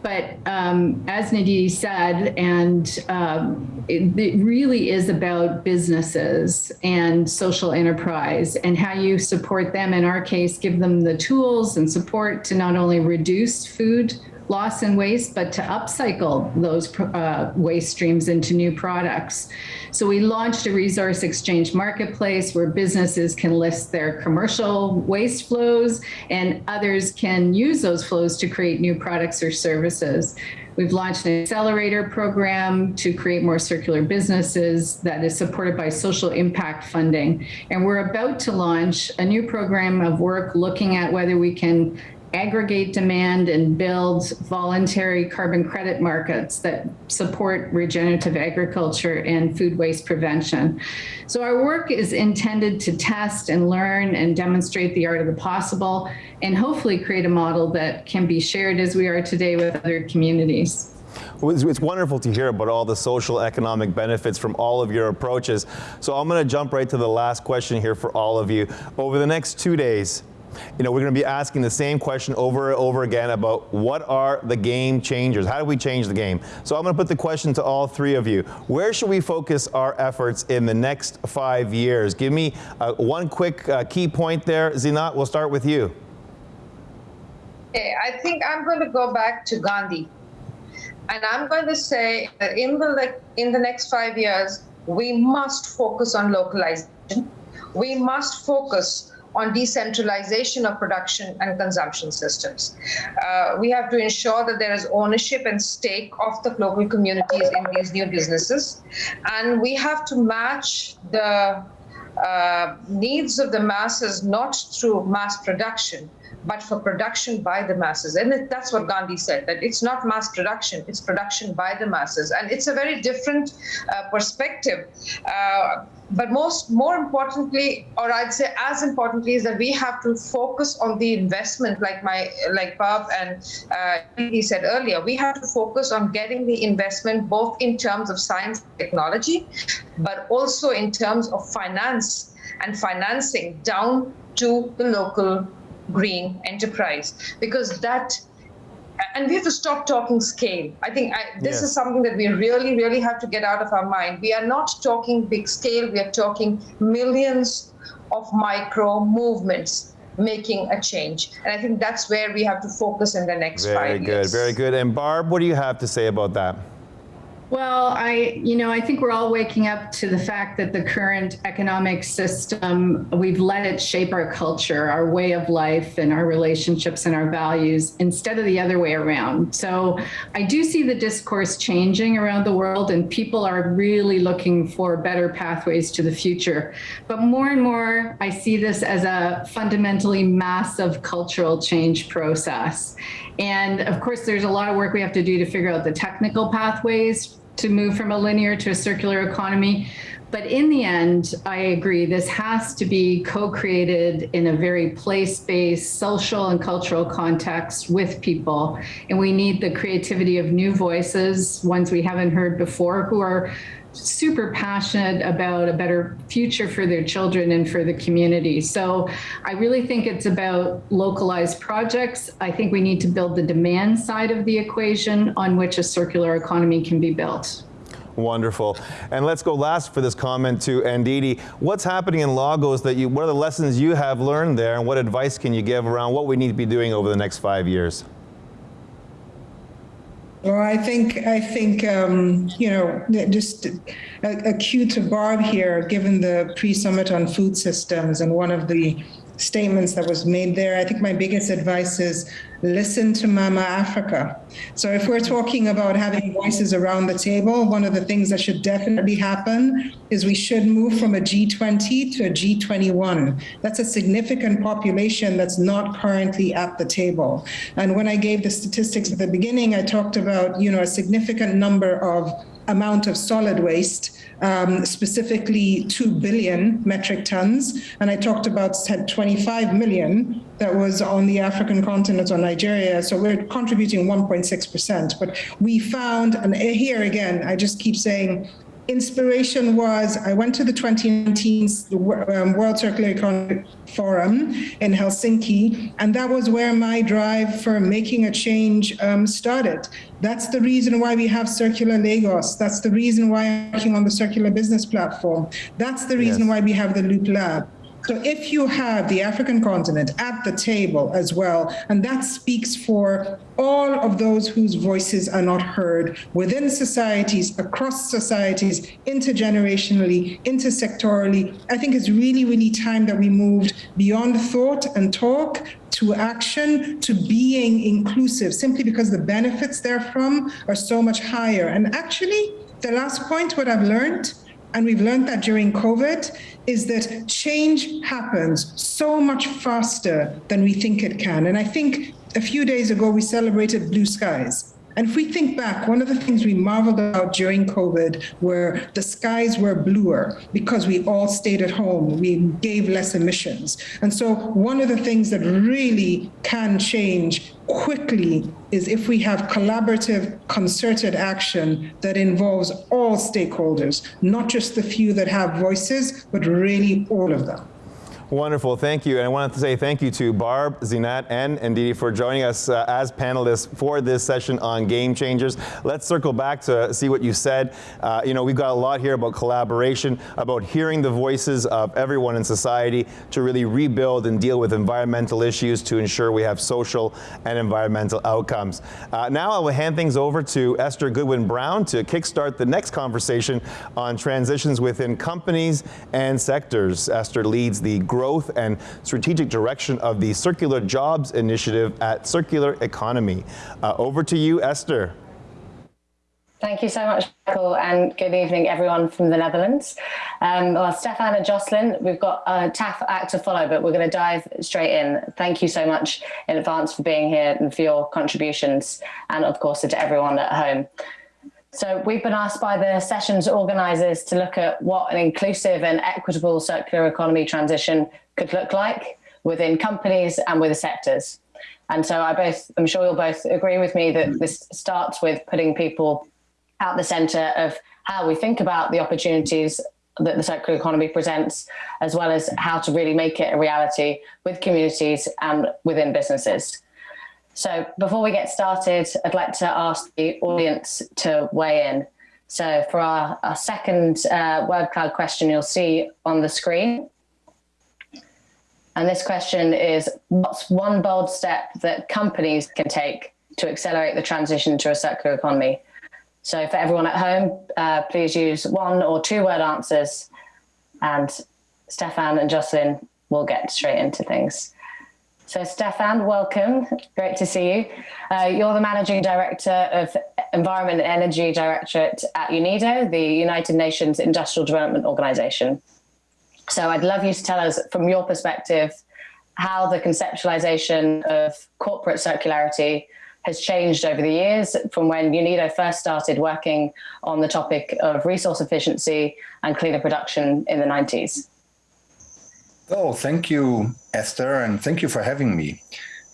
But um, as Ndidi said, and um, it, it, really is about businesses and social enterprise and how you support them. In our case, give them the tools and support to not only reduce food loss and waste, but to upcycle those uh, waste streams into new products. So we launched a resource exchange marketplace where businesses can list their commercial waste flows and others can use those flows to create new products or services. We've launched an accelerator program to create more circular businesses that is supported by social impact funding. And we're about to launch a new program of work looking at whether we can aggregate demand and build voluntary carbon credit markets that support regenerative agriculture and food waste prevention. So our work is intended to test and learn and demonstrate the art of the possible and hopefully create a model that can be shared as we are today with other communities. It's wonderful to hear about all the social economic benefits from all of your approaches. So I'm going to jump right to the last question here for all of you. Over the next two days, you know, we're going to be asking the same question over and over again about what are the game changers? How do we change the game? So I'm going to put the question to all three of you. Where should we focus our efforts in the next five years? Give me uh, one quick uh, key point there. Zeenat, we'll start with you. Okay, I think I'm going to go back to Gandhi. And I'm going to say that in the, in the next five years, we must focus on localization. We must focus on decentralization of production and consumption systems. Uh, we have to ensure that there is ownership and stake of the local communities in these new businesses. And we have to match the uh, needs of the masses not through mass production, but for production by the masses. And that's what Gandhi said, that it's not mass production, it's production by the masses. And it's a very different uh, perspective. Uh, but most more importantly or i'd say as importantly is that we have to focus on the investment like my like Barb and uh, he said earlier we have to focus on getting the investment both in terms of science technology but also in terms of finance and financing down to the local green enterprise because that and we have to stop talking scale. I think I, this yes. is something that we really, really have to get out of our mind. We are not talking big scale, we are talking millions of micro movements making a change. And I think that's where we have to focus in the next very five good, years. Very good, very good. And Barb, what do you have to say about that? Well, I, you know, I think we're all waking up to the fact that the current economic system, we've let it shape our culture, our way of life, and our relationships and our values instead of the other way around. So I do see the discourse changing around the world, and people are really looking for better pathways to the future. But more and more, I see this as a fundamentally massive cultural change process. And of course, there's a lot of work we have to do to figure out the technical pathways to move from a linear to a circular economy. But in the end, I agree, this has to be co-created in a very place-based social and cultural context with people. And we need the creativity of new voices, ones we haven't heard before, who are super passionate about a better future for their children and for the community. So I really think it's about localized projects. I think we need to build the demand side of the equation on which a circular economy can be built. Wonderful. And let's go last for this comment to Ndidi. What's happening in Lagos that you, what are the lessons you have learned there and what advice can you give around what we need to be doing over the next five years? Well, I think I think um, you know just a, a cue to Barb here, given the pre-summit on food systems, and one of the statements that was made there. I think my biggest advice is listen to Mama Africa. So if we're talking about having voices around the table, one of the things that should definitely happen is we should move from a G20 to a G21. That's a significant population that's not currently at the table. And when I gave the statistics at the beginning, I talked about, you know, a significant number of amount of solid waste um, specifically 2 billion metric tons. And I talked about 25 million that was on the African continent or Nigeria. So we're contributing 1.6%. But we found, and here again, I just keep saying, inspiration was I went to the 2019 um, World Circular Economy Forum in Helsinki, and that was where my drive for making a change um, started. That's the reason why we have Circular Lagos. That's the reason why I'm working on the Circular Business Platform. That's the reason yes. why we have the Loop Lab. So if you have the African continent at the table as well, and that speaks for all of those whose voices are not heard within societies, across societies, intergenerationally, intersectorally, I think it's really, really time that we moved beyond thought and talk to action, to being inclusive, simply because the benefits therefrom are so much higher. And actually, the last point, what I've learned, and we've learned that during COVID, is that change happens so much faster than we think it can. And I think a few days ago, we celebrated blue skies. And if we think back, one of the things we marveled about during COVID were the skies were bluer because we all stayed at home, we gave less emissions. And so one of the things that really can change quickly is if we have collaborative, concerted action that involves all stakeholders, not just the few that have voices, but really all of them. Wonderful, thank you. And I wanted to say thank you to Barb, Zeenat, and Ndidi for joining us uh, as panelists for this session on Game Changers. Let's circle back to see what you said. Uh, you know, we've got a lot here about collaboration, about hearing the voices of everyone in society to really rebuild and deal with environmental issues to ensure we have social and environmental outcomes. Uh, now I will hand things over to Esther Goodwin Brown to kickstart the next conversation on transitions within companies and sectors. Esther leads the growth growth and strategic direction of the Circular Jobs Initiative at Circle Economy. Uh, over to you, Esther. Thank you so much, Michael, and good evening, everyone from the Netherlands. Um, well, Stefan and Jocelyn, we've got a TAF act to follow, but we're going to dive straight in. Thank you so much in advance for being here and for your contributions, and of course, to everyone at home. So we've been asked by the session's organisers to look at what an inclusive and equitable circular economy transition could look like within companies and with the sectors. And so I both, I'm sure you'll both agree with me that this starts with putting people at the center of how we think about the opportunities that the circular economy presents, as well as how to really make it a reality with communities and within businesses. So before we get started, I'd like to ask the audience to weigh in. So for our, our second uh, word cloud question, you'll see on the screen. And this question is, what's one bold step that companies can take to accelerate the transition to a circular economy? So for everyone at home, uh, please use one or two word answers and Stefan and Jocelyn will get straight into things. So Stefan, welcome. Great to see you. Uh, you're the Managing Director of Environment and Energy Directorate at UNIDO, the United Nations Industrial Development Organization. So I'd love you to tell us from your perspective how the conceptualization of corporate circularity has changed over the years from when UNIDO first started working on the topic of resource efficiency and cleaner production in the 90s. Oh, thank you, Esther, and thank you for having me.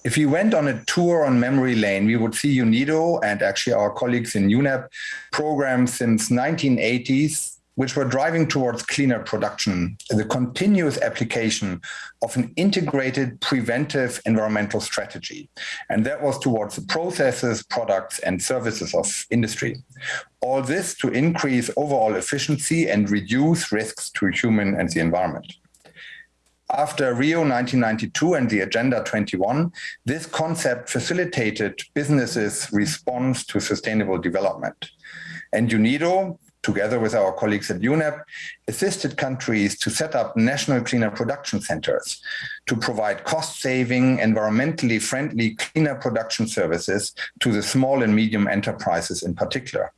If you went on a tour on memory lane, we would see UNIDO and actually our colleagues in UNEP programs since 1980s which were driving towards cleaner production, the continuous application of an integrated preventive environmental strategy. And that was towards the processes, products, and services of industry. All this to increase overall efficiency and reduce risks to human and the environment. After Rio 1992 and the Agenda 21, this concept facilitated businesses' response to sustainable development. And UNIDO, together with our colleagues at UNEP, assisted countries to set up national cleaner production centers to provide cost-saving, environmentally friendly cleaner production services to the small and medium enterprises in particular.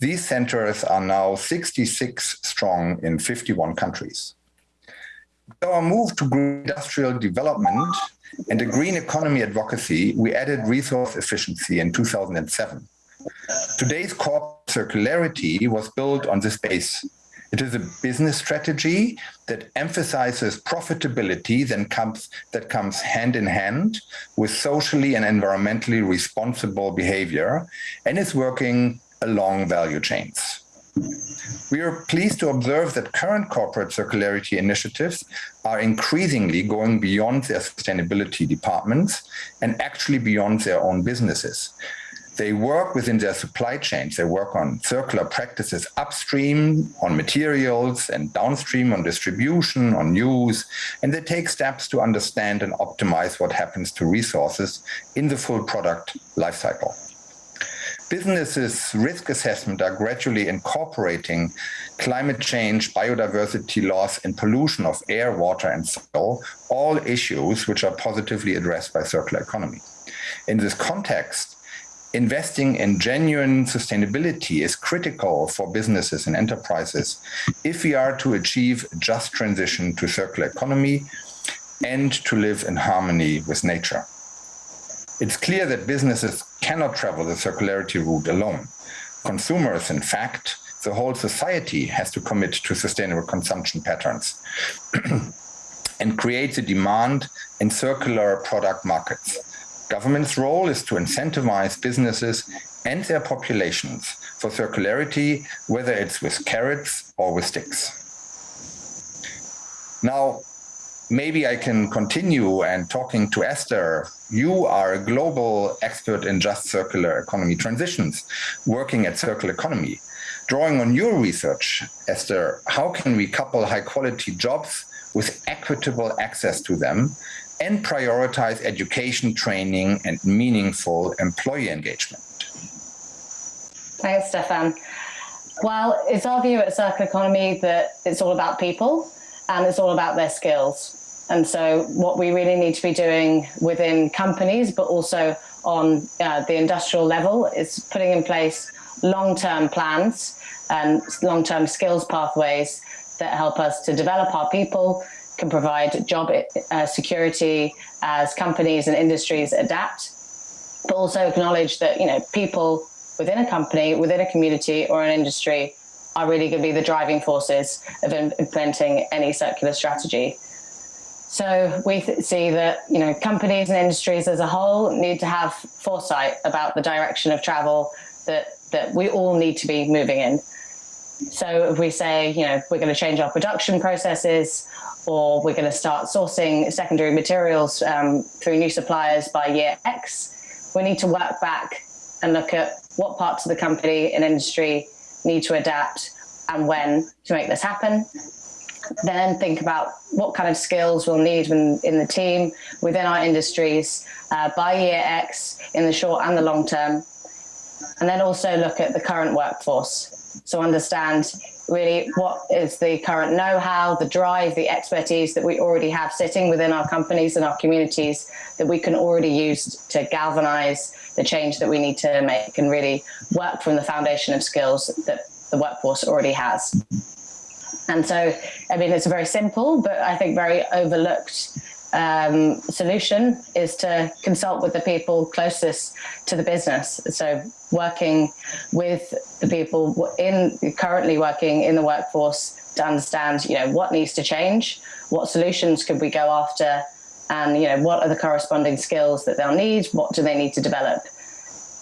These centers are now 66 strong in 51 countries. Our move to industrial development and a green economy advocacy, we added resource efficiency in 2007. Today's corporate circularity was built on this base. It is a business strategy that emphasizes profitability that comes, that comes hand in hand with socially and environmentally responsible behavior and is working along value chains. We are pleased to observe that current corporate circularity initiatives are increasingly going beyond their sustainability departments and actually beyond their own businesses. They work within their supply chains. They work on circular practices upstream, on materials, and downstream on distribution, on use, and they take steps to understand and optimize what happens to resources in the full product lifecycle. Businesses' risk assessment are gradually incorporating climate change, biodiversity loss, and pollution of air, water, and soil, all issues which are positively addressed by circular economy. In this context, investing in genuine sustainability is critical for businesses and enterprises if we are to achieve just transition to circular economy and to live in harmony with nature. It's clear that businesses cannot travel the circularity route alone. Consumers, in fact, the whole society has to commit to sustainable consumption patterns and create the demand in circular product markets. Government's role is to incentivize businesses and their populations for circularity, whether it's with carrots or with sticks. Now, maybe I can continue and talking to Esther. You are a global expert in just circular economy transitions, working at Circle Economy. Drawing on your research, Esther, how can we couple high quality jobs with equitable access to them and prioritize education, training, and meaningful employee engagement. Thanks, Stefan. Well, it's our view at Circle Economy that it's all about people and it's all about their skills. And so what we really need to be doing within companies, but also on uh, the industrial level is putting in place long-term plans and long-term skills pathways that help us to develop our people, can provide job uh, security as companies and industries adapt, but also acknowledge that, you know, people within a company, within a community or an industry are really going to be the driving forces of implementing any circular strategy. So we see that you know companies and industries as a whole need to have foresight about the direction of travel that that we all need to be moving in. So if we say you know we're going to change our production processes, or we're going to start sourcing secondary materials um, through new suppliers by year X, we need to work back and look at what parts of the company and industry need to adapt and when to make this happen then think about what kind of skills we'll need in, in the team within our industries uh, by year X in the short and the long term. And then also look at the current workforce. So understand really what is the current know-how, the drive, the expertise that we already have sitting within our companies and our communities that we can already use to galvanize the change that we need to make and really work from the foundation of skills that the workforce already has. And so, I mean, it's a very simple, but I think very overlooked um, solution is to consult with the people closest to the business. So working with the people in currently working in the workforce to understand, you know, what needs to change, what solutions could we go after, and you know, what are the corresponding skills that they'll need, what do they need to develop.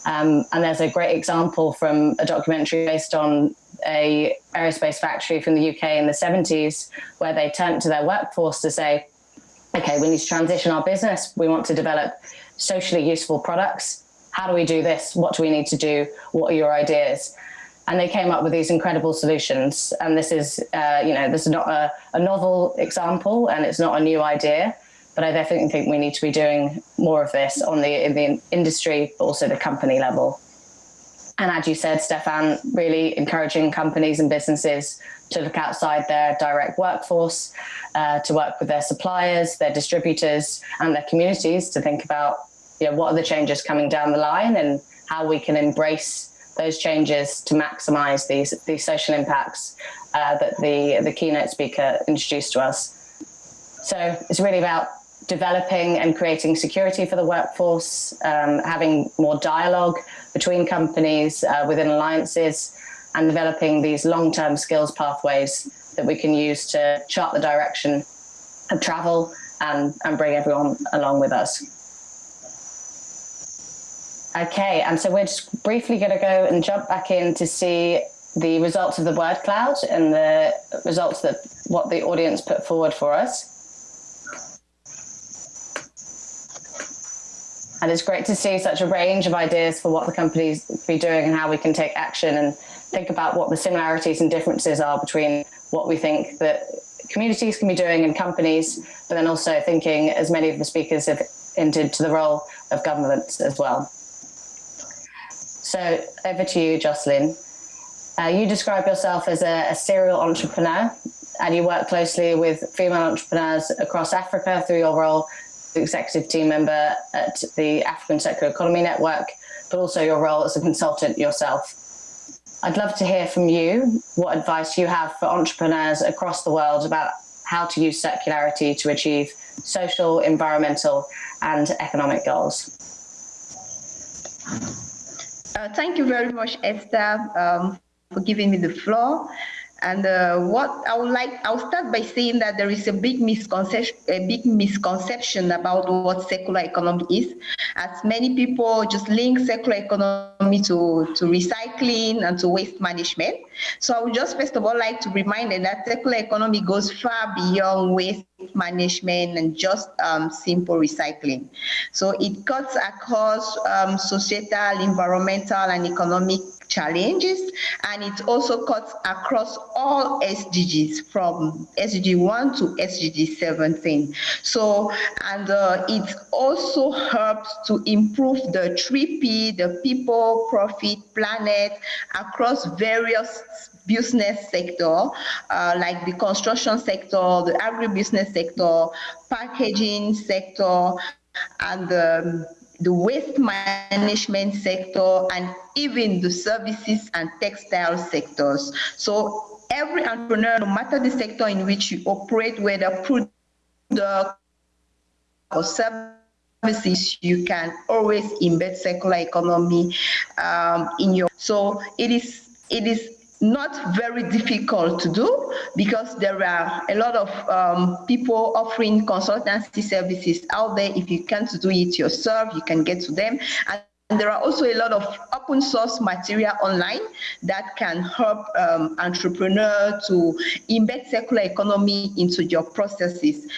Um, and there's a great example from a documentary based on a aerospace factory from the UK in the 70s where they turned to their workforce to say, okay, we need to transition our business. We want to develop socially useful products. How do we do this? What do we need to do? What are your ideas? And they came up with these incredible solutions. And this is, uh, you know, this is not a, a novel example and it's not a new idea, but I definitely think we need to be doing more of this on the, in the industry, but also the company level. And as you said, Stefan, really encouraging companies and businesses to look outside their direct workforce, uh, to work with their suppliers, their distributors, and their communities to think about you know, what are the changes coming down the line and how we can embrace those changes to maximize these, these social impacts uh, that the, the keynote speaker introduced to us. So it's really about developing and creating security for the workforce, um, having more dialogue between companies uh, within alliances, and developing these long-term skills pathways that we can use to chart the direction of travel and, and bring everyone along with us. Okay, and so we're just briefly going to go and jump back in to see the results of the word cloud and the results that what the audience put forward for us. And it's great to see such a range of ideas for what the companies be doing and how we can take action and think about what the similarities and differences are between what we think that communities can be doing and companies, but then also thinking, as many of the speakers have hinted, to the role of governments as well. So over to you, Jocelyn. Uh, you describe yourself as a, a serial entrepreneur and you work closely with female entrepreneurs across Africa through your role executive team member at the African Circular Economy Network, but also your role as a consultant yourself. I'd love to hear from you what advice you have for entrepreneurs across the world about how to use circularity to achieve social, environmental, and economic goals. Uh, thank you very much, Esther, um, for giving me the floor. And uh, what I would like, I'll start by saying that there is a big misconception, a big misconception about what circular economy is, as many people just link circular economy to, to recycling and to waste management. So I would just first of all like to remind them that circular economy goes far beyond waste management and just um, simple recycling. So it cuts across um, societal, environmental, and economic challenges and it also cuts across all SDGs from SDG 1 to SDG 17. So, and uh, it also helps to improve the 3P, the people, profit, planet across various business sector, uh, like the construction sector, the agribusiness sector, packaging sector, and um, the waste management sector, and even the services and textile sectors. So every entrepreneur, no matter the sector in which you operate, whether product or services, you can always embed circular economy um, in your. So it is it is not very difficult to do because there are a lot of um, people offering consultancy services out there. If you can't do it yourself, you can get to them. And and there are also a lot of open source material online that can help um, entrepreneurs to embed circular economy into your processes.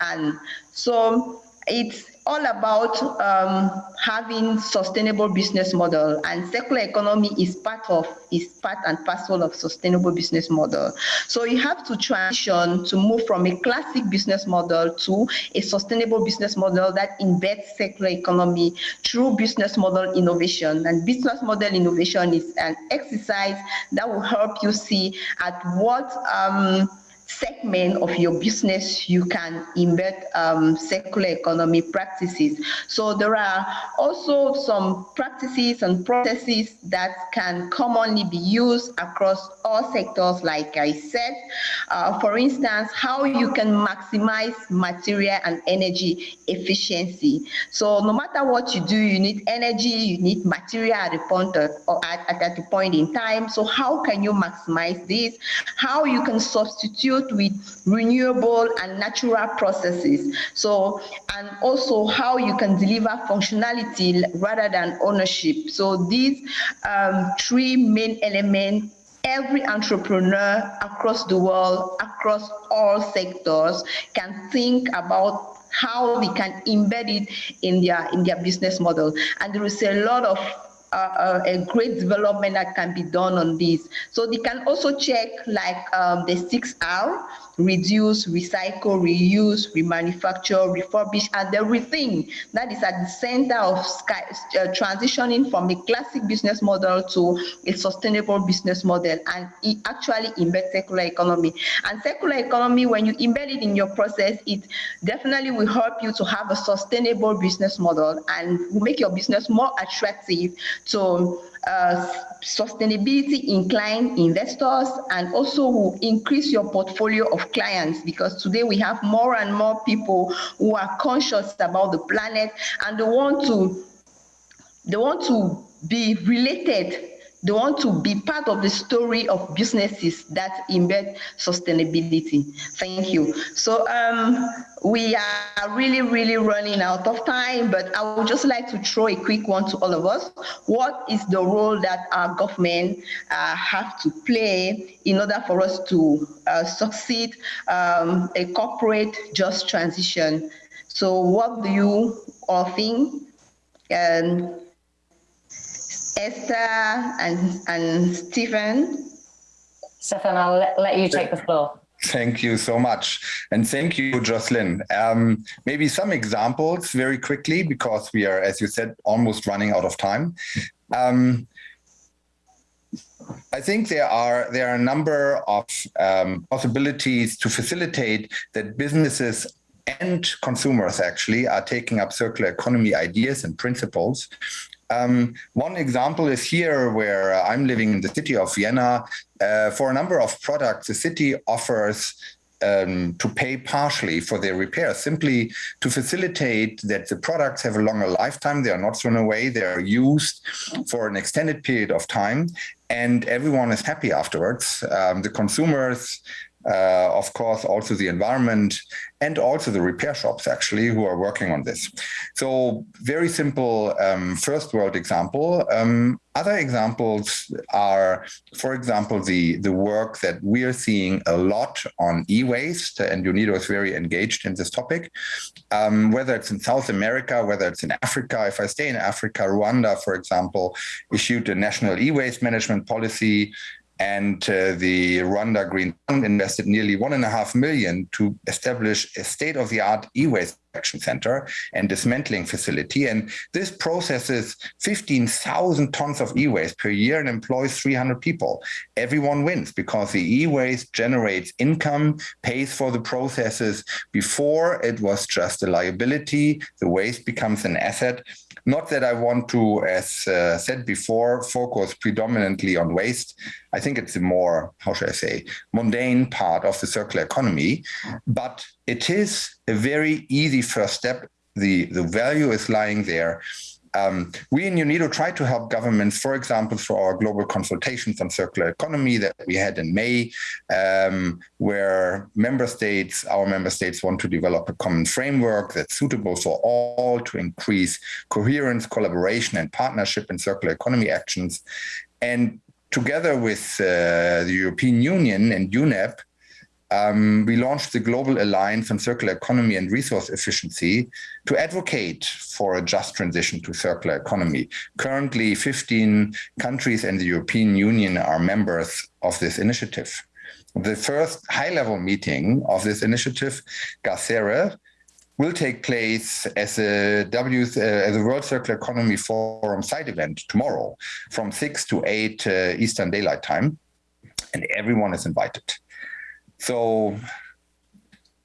And so it's all about um, having sustainable business model. And circular economy is part of is part and parcel of sustainable business model. So you have to transition to move from a classic business model to a sustainable business model that embeds circular economy through business model innovation. And business model innovation is an exercise that will help you see at what um, segment of your business you can embed um, circular economy practices. So there are also some practices and processes that can commonly be used across all sectors, like I said. Uh, for instance, how you can maximize material and energy efficiency. So no matter what you do, you need energy, you need material at the point of, or at, at, the point in time. So how can you maximize this? How you can substitute with renewable and natural processes. So, and also how you can deliver functionality rather than ownership. So these um, three main elements every entrepreneur across the world, across all sectors, can think about how they can embed it in their in their business model. And there is a lot of uh, a great development that can be done on this. So they can also check like um, the 6R, reduce, recycle, reuse, remanufacture, refurbish, and everything that is at the center of sky, uh, transitioning from a classic business model to a sustainable business model and it actually embed circular economy. And circular economy, when you embed it in your process, it definitely will help you to have a sustainable business model and will make your business more attractive to uh, sustainability inclined investors and also will increase your portfolio of clients because today we have more and more people who are conscious about the planet and they want to they want to be related they want to be part of the story of businesses that embed sustainability. Thank you. So um, we are really, really running out of time, but I would just like to throw a quick one to all of us. What is the role that our government uh, have to play in order for us to uh, succeed um, a corporate just transition? So what do you all think? And Esther and, and Stephen. Stefan, I'll let, let you take the floor. Thank you so much. And thank you, Jocelyn. Um, maybe some examples very quickly, because we are, as you said, almost running out of time. Um, I think there are there are a number of um, possibilities to facilitate that businesses and consumers actually are taking up circular economy ideas and principles um, one example is here where uh, I'm living in the city of Vienna. Uh, for a number of products, the city offers um, to pay partially for their repair, simply to facilitate that the products have a longer lifetime. They are not thrown away. They are used for an extended period of time and everyone is happy afterwards. Um, the consumers, uh, of course, also the environment and also the repair shops actually who are working on this. So very simple um, first world example. Um, other examples are, for example, the, the work that we are seeing a lot on e-waste, and UNIDO is very engaged in this topic, um, whether it's in South America, whether it's in Africa. If I stay in Africa, Rwanda, for example, issued a national e-waste management policy and uh, the Rwanda Green Fund invested nearly one and a half million to establish a state-of-the-art e-waste center and dismantling facility. And this processes 15,000 tons of e-waste per year and employs 300 people. Everyone wins because the e-waste generates income, pays for the processes. Before it was just a liability, the waste becomes an asset. Not that I want to, as uh, said before, focus predominantly on waste. I think it's a more, how should I say, mundane part of the circular economy, but it is a very easy first step. The, the value is lying there. Um, we in UNIDO try to help governments, for example, through our global consultations on circular economy that we had in May, um, where member states, our member states want to develop a common framework that's suitable for all to increase coherence, collaboration, and partnership in circular economy actions. And together with uh, the European Union and UNEP, um, we launched the Global Alliance on Circular Economy and Resource Efficiency to advocate for a just transition to circular economy. Currently, 15 countries and the European Union are members of this initiative. The first high-level meeting of this initiative, GACERE, will take place as a, w, uh, as a World Circular Economy Forum side event tomorrow from 6 to 8 uh, Eastern Daylight Time, and everyone is invited. So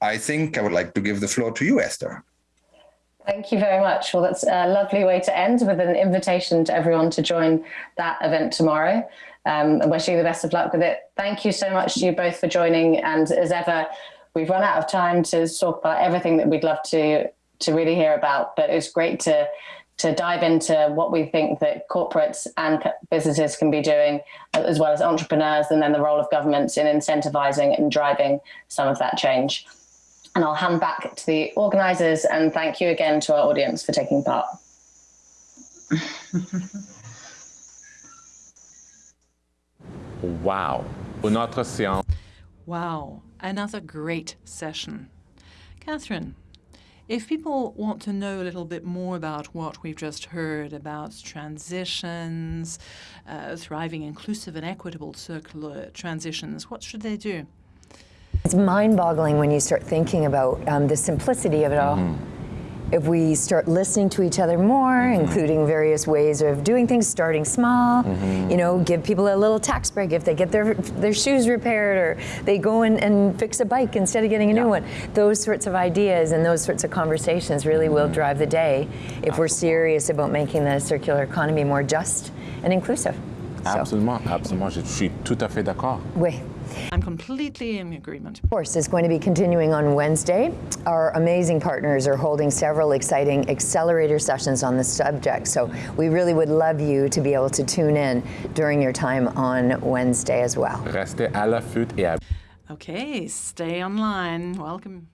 I think I would like to give the floor to you, Esther. Thank you very much. Well, that's a lovely way to end with an invitation to everyone to join that event tomorrow. Um, and wishing you the best of luck with it. Thank you so much to you both for joining. And as ever, we've run out of time to talk about everything that we'd love to to really hear about. But it was great to to dive into what we think that corporates and businesses can be doing, uh, as well as entrepreneurs, and then the role of governments in incentivizing and driving some of that change. And I'll hand back to the organizers and thank you again to our audience for taking part. wow. Notre séance. Wow, another great session. Catherine, if people want to know a little bit more about what we've just heard about transitions, uh, thriving, inclusive, and equitable circular transitions, what should they do? It's mind-boggling when you start thinking about um, the simplicity of it all. Mm -hmm if we start listening to each other more, mm -hmm. including various ways of doing things, starting small, mm -hmm. you know, give people a little tax break if they get their their shoes repaired or they go and, and fix a bike instead of getting a yeah. new one. Those sorts of ideas and those sorts of conversations really will mm-hmm. drive the day if we're serious about making the circular economy more just and inclusive. Absolument, so. absolument. Je suis tout à fait d'accord. Oui. I'm completely in agreement. Of course, it's going to be continuing on Wednesday. Our amazing partners are holding several exciting accelerator sessions on the subject, so we really would love you to be able to tune in during your time on Wednesday as well. Restez à l'affût et à... Okay, stay online. Welcome.